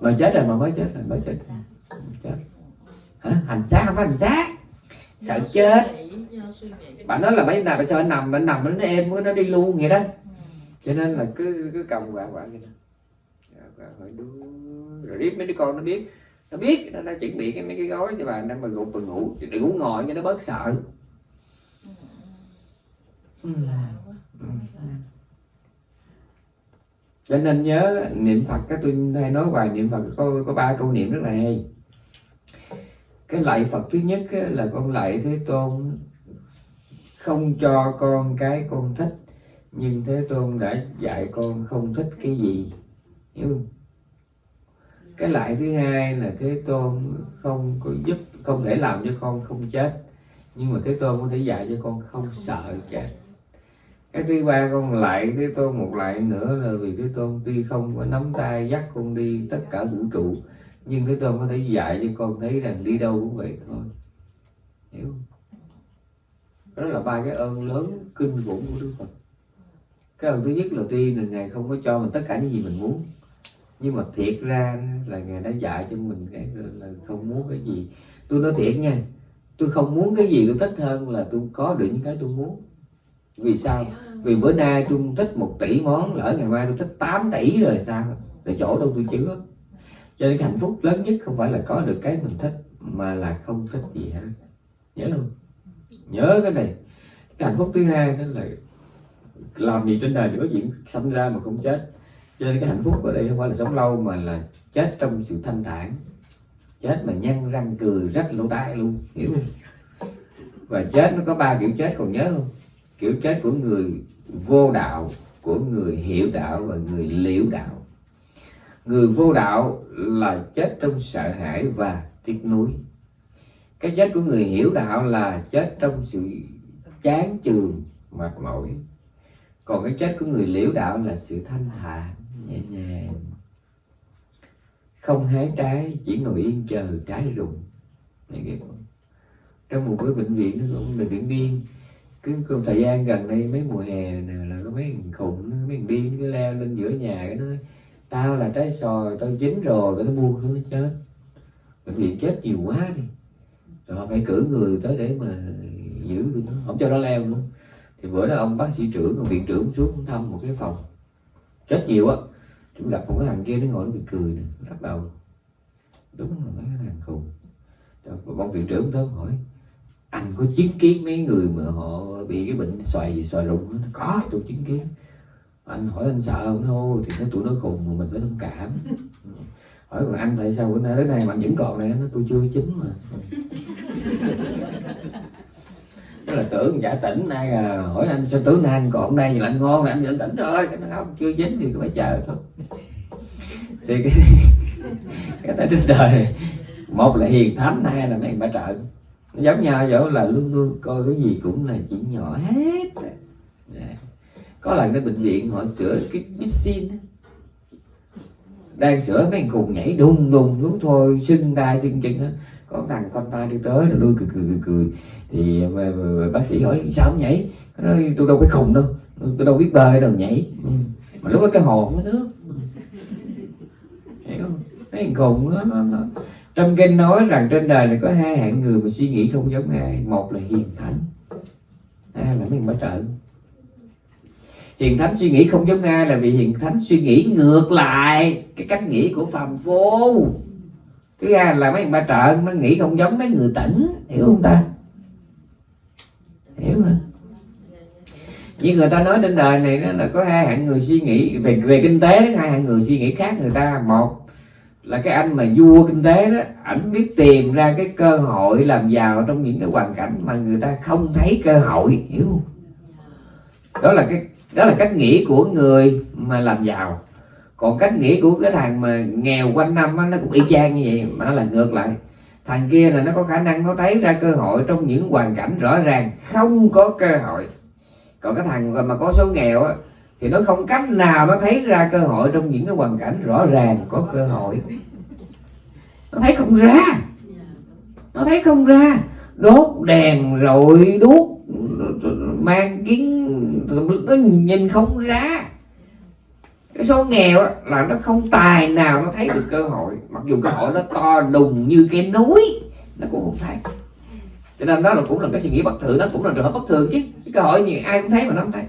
Mà chết rồi mà mới chết rồi mới chết. Chết. Hả? Hành xác không phải hành xác. Sợ chết. Bạn nói là mấy nào phải cho anh nằm? Anh nằm nó em nó đi luôn vậy đó. Cho nên là cứ cứ cầm quạng quạng vậy đó. Đuối. rồi riết mấy đứa con nó biết. Nó biết nó đã chuẩn bị cái mấy cái gói cho bà đang mà gục và ngủ. Đừng ngủ ngồi cho nó bớt sợ cho nên nhớ niệm phật, cái tôi hay nói hoài niệm phật có có ba câu niệm rất là hay. Cái lạy phật thứ nhất là con lạy thế tôn, không cho con cái con thích, nhưng thế tôn đã dạy con không thích cái gì. Hiểu không? Cái lại thứ hai là thế tôn không có giúp, không thể làm cho con không chết, nhưng mà thế tôn có thể dạy cho con không sợ chết cái thứ ba con lại thế tôn một lại nữa là vì thế tôn tuy không có nắm tay dắt con đi tất cả vũ trụ, nhưng thế tôn có thể dạy cho con thấy rằng đi đâu cũng vậy thôi. Hiểu không? Đó là ba cái ơn lớn kinh khủng của đức phật. Cái ơn thứ nhất là tuy là ngài không có cho mình tất cả những gì mình muốn, nhưng mà thiệt ra là ngài đã dạy cho mình cái là không muốn cái gì. Tôi nói thiệt nha, tôi không muốn cái gì tôi thích hơn là tôi có được những cái tôi muốn. Vì sao? Vì bữa nay tôi thích một tỷ món, lỡ ngày mai tôi thích 8 tỷ rồi sao? Để chỗ đâu tôi chứa. Cho nên cái hạnh phúc lớn nhất không phải là có được cái mình thích, mà là không thích gì hết. Nhớ không? Nhớ cái này. Cái hạnh phúc thứ hai đó là làm gì trên đời nữa có chuyện sinh ra mà không chết. Cho nên cái hạnh phúc ở đây không phải là sống lâu, mà là chết trong sự thanh thản. Chết mà nhăn răng cười rách lỗ tai luôn, hiểu không? Và chết nó có ba kiểu chết, còn nhớ không? Kiểu chết của người vô đạo, của người hiểu đạo và người liễu đạo. Người vô đạo là chết trong sợ hãi và tiếc nuối. Cái chết của người hiểu đạo là chết trong sự chán chường, mệt mỏi. Còn cái chết của người liễu đạo là sự thanh thản, nhẹ nhàng. Không hái trái, chỉ ngồi yên chờ trái rụng. Trong một cái bệnh viện, nó cũng là viện điên cứ có thời gian gần đây, mấy mùa hè này là có mấy thằng khùng nó- mấy thằng điên nó cứ leo lên giữa nhà cái nó nói, tao là trái sòi tao chín rồi cái nó buông nó chết. Bệnh viện chết nhiều quá đi. Rồi họ phải cử người tới để mà giữ tụi nó, không cho nó leo nữa. Thì bữa đó ông bác sĩ trưởng, ông viện trưởng xuống thăm một cái phòng. Chết nhiều á. Chúng gặp một cái thằng kia nó ngồi nó bị cười nè, nó lắc đầu. Đúng là mấy cái thằng khùng. Rồi ông viện trưởng tới hỏi anh có chứng kiến mấy người mà họ bị cái bệnh xoài xoài rụng? Nó có tôi chứng kiến. Anh hỏi anh sợ không? Thôi thì nó tụi nó khùng mà mình phải thông cảm. Hỏi còn anh tại sao bữa nay đến nay mà anh vẫn còn này? Nó tôi chưa chín mà. Nó là tưởng giả tỉnh nay à, hỏi anh sao tưởng nay anh còn đây? Là anh ngon là anh vẫn tỉnh rồi. Cái nó không chưa chín thì phải chờ thôi. Thì cái cái tại trên đời này, một là hiền thánh hai là mấy bà trợ giống nhau chỗ là luôn luôn coi cái gì cũng là chuyện nhỏ hết. Dạ. có lần cái bệnh viện họ sửa cái piscine đang sửa mấy cùng nhảy đùng đùng xuống thôi sưng tay sưng chân hết có thằng con tay đi tới rồi lui cười cười cười, cười. thì mà, mà, mà bác sĩ hỏi sao không nhảy? Nó nói tôi đâu có khùng đâu tôi đâu biết bơi đâu nhảy. Ừ. Mà lúc đó cái hồ không có nước. Hiểu không? Mấy khùng nó, nó, nó trong kinh nói rằng trên đời này có hai hạng người mà suy nghĩ không giống ai. Một là hiền thánh, hai là mấy người trợ. Hiền thánh suy nghĩ không giống ai là vì hiền thánh suy nghĩ ngược lại cái cách nghĩ của phàm phu. Thứ hai là mấy người ba trợ nó nghĩ không giống mấy người tỉnh, hiểu không ta? Hiểu không? như người ta nói trên đời này đó là có hai hạng người suy nghĩ, về về kinh tế hai hạng người suy nghĩ khác người ta. Một là cái anh mà vua kinh tế đó ảnh biết tìm ra cái cơ hội làm giàu trong những cái hoàn cảnh mà người ta không thấy cơ hội hiểu không? Đó là cái đó là cách nghĩ của người mà làm giàu. Còn cách nghĩ của cái thằng mà nghèo quanh năm á, nó cũng y chang như vậy mà nó là ngược lại. Thằng kia là nó có khả năng nó thấy ra cơ hội trong những hoàn cảnh rõ ràng không có cơ hội. Còn cái thằng mà có số nghèo á thì nó không cách nào nó thấy ra cơ hội trong những cái hoàn cảnh rõ ràng có cơ hội. Nó thấy không ra. Nó thấy không ra. Đốt đèn rồi đuốc, mang kiến nó nhìn không ra. Cái số nghèo là nó không tài nào nó thấy được cơ hội. Mặc dù cơ hội nó to đùng như cái núi, nó cũng không thấy. Cho nên đó là cũng là cái suy nghĩ bất thường nó cũng là trường hợp bất thường chứ. Cái cơ hội gì ai cũng thấy mà nó không thấy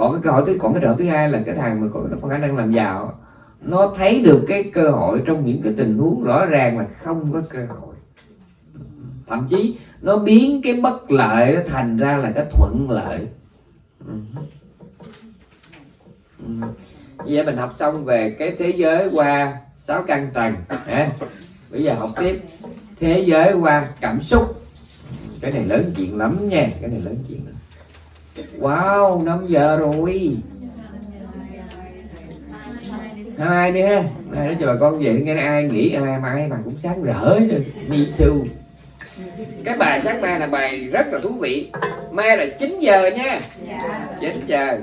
còn cái cơ hội thứ còn cái trợ thứ hai là cái thằng mà có, nó có khả năng làm giàu nó thấy được cái cơ hội trong những cái tình huống rõ ràng là không có cơ hội. Thậm chí nó biến cái bất lợi nó thành ra là cái thuận lợi. Vậy mình học xong về cái thế giới qua sáu căn trần à, bây giờ học tiếp. Thế giới qua cảm xúc. Cái này lớn chuyện lắm nha cái này lớn chuyện lắm wow 5 giờ rồi. Hai đi ha hai nói cho bà con vậy nghe ai nghĩ ai mà ai mà cũng sáng rỡ chứ me too cái bài sáng mai là bài rất là thú vị. Mai là 9 giờ nha. 9 giờ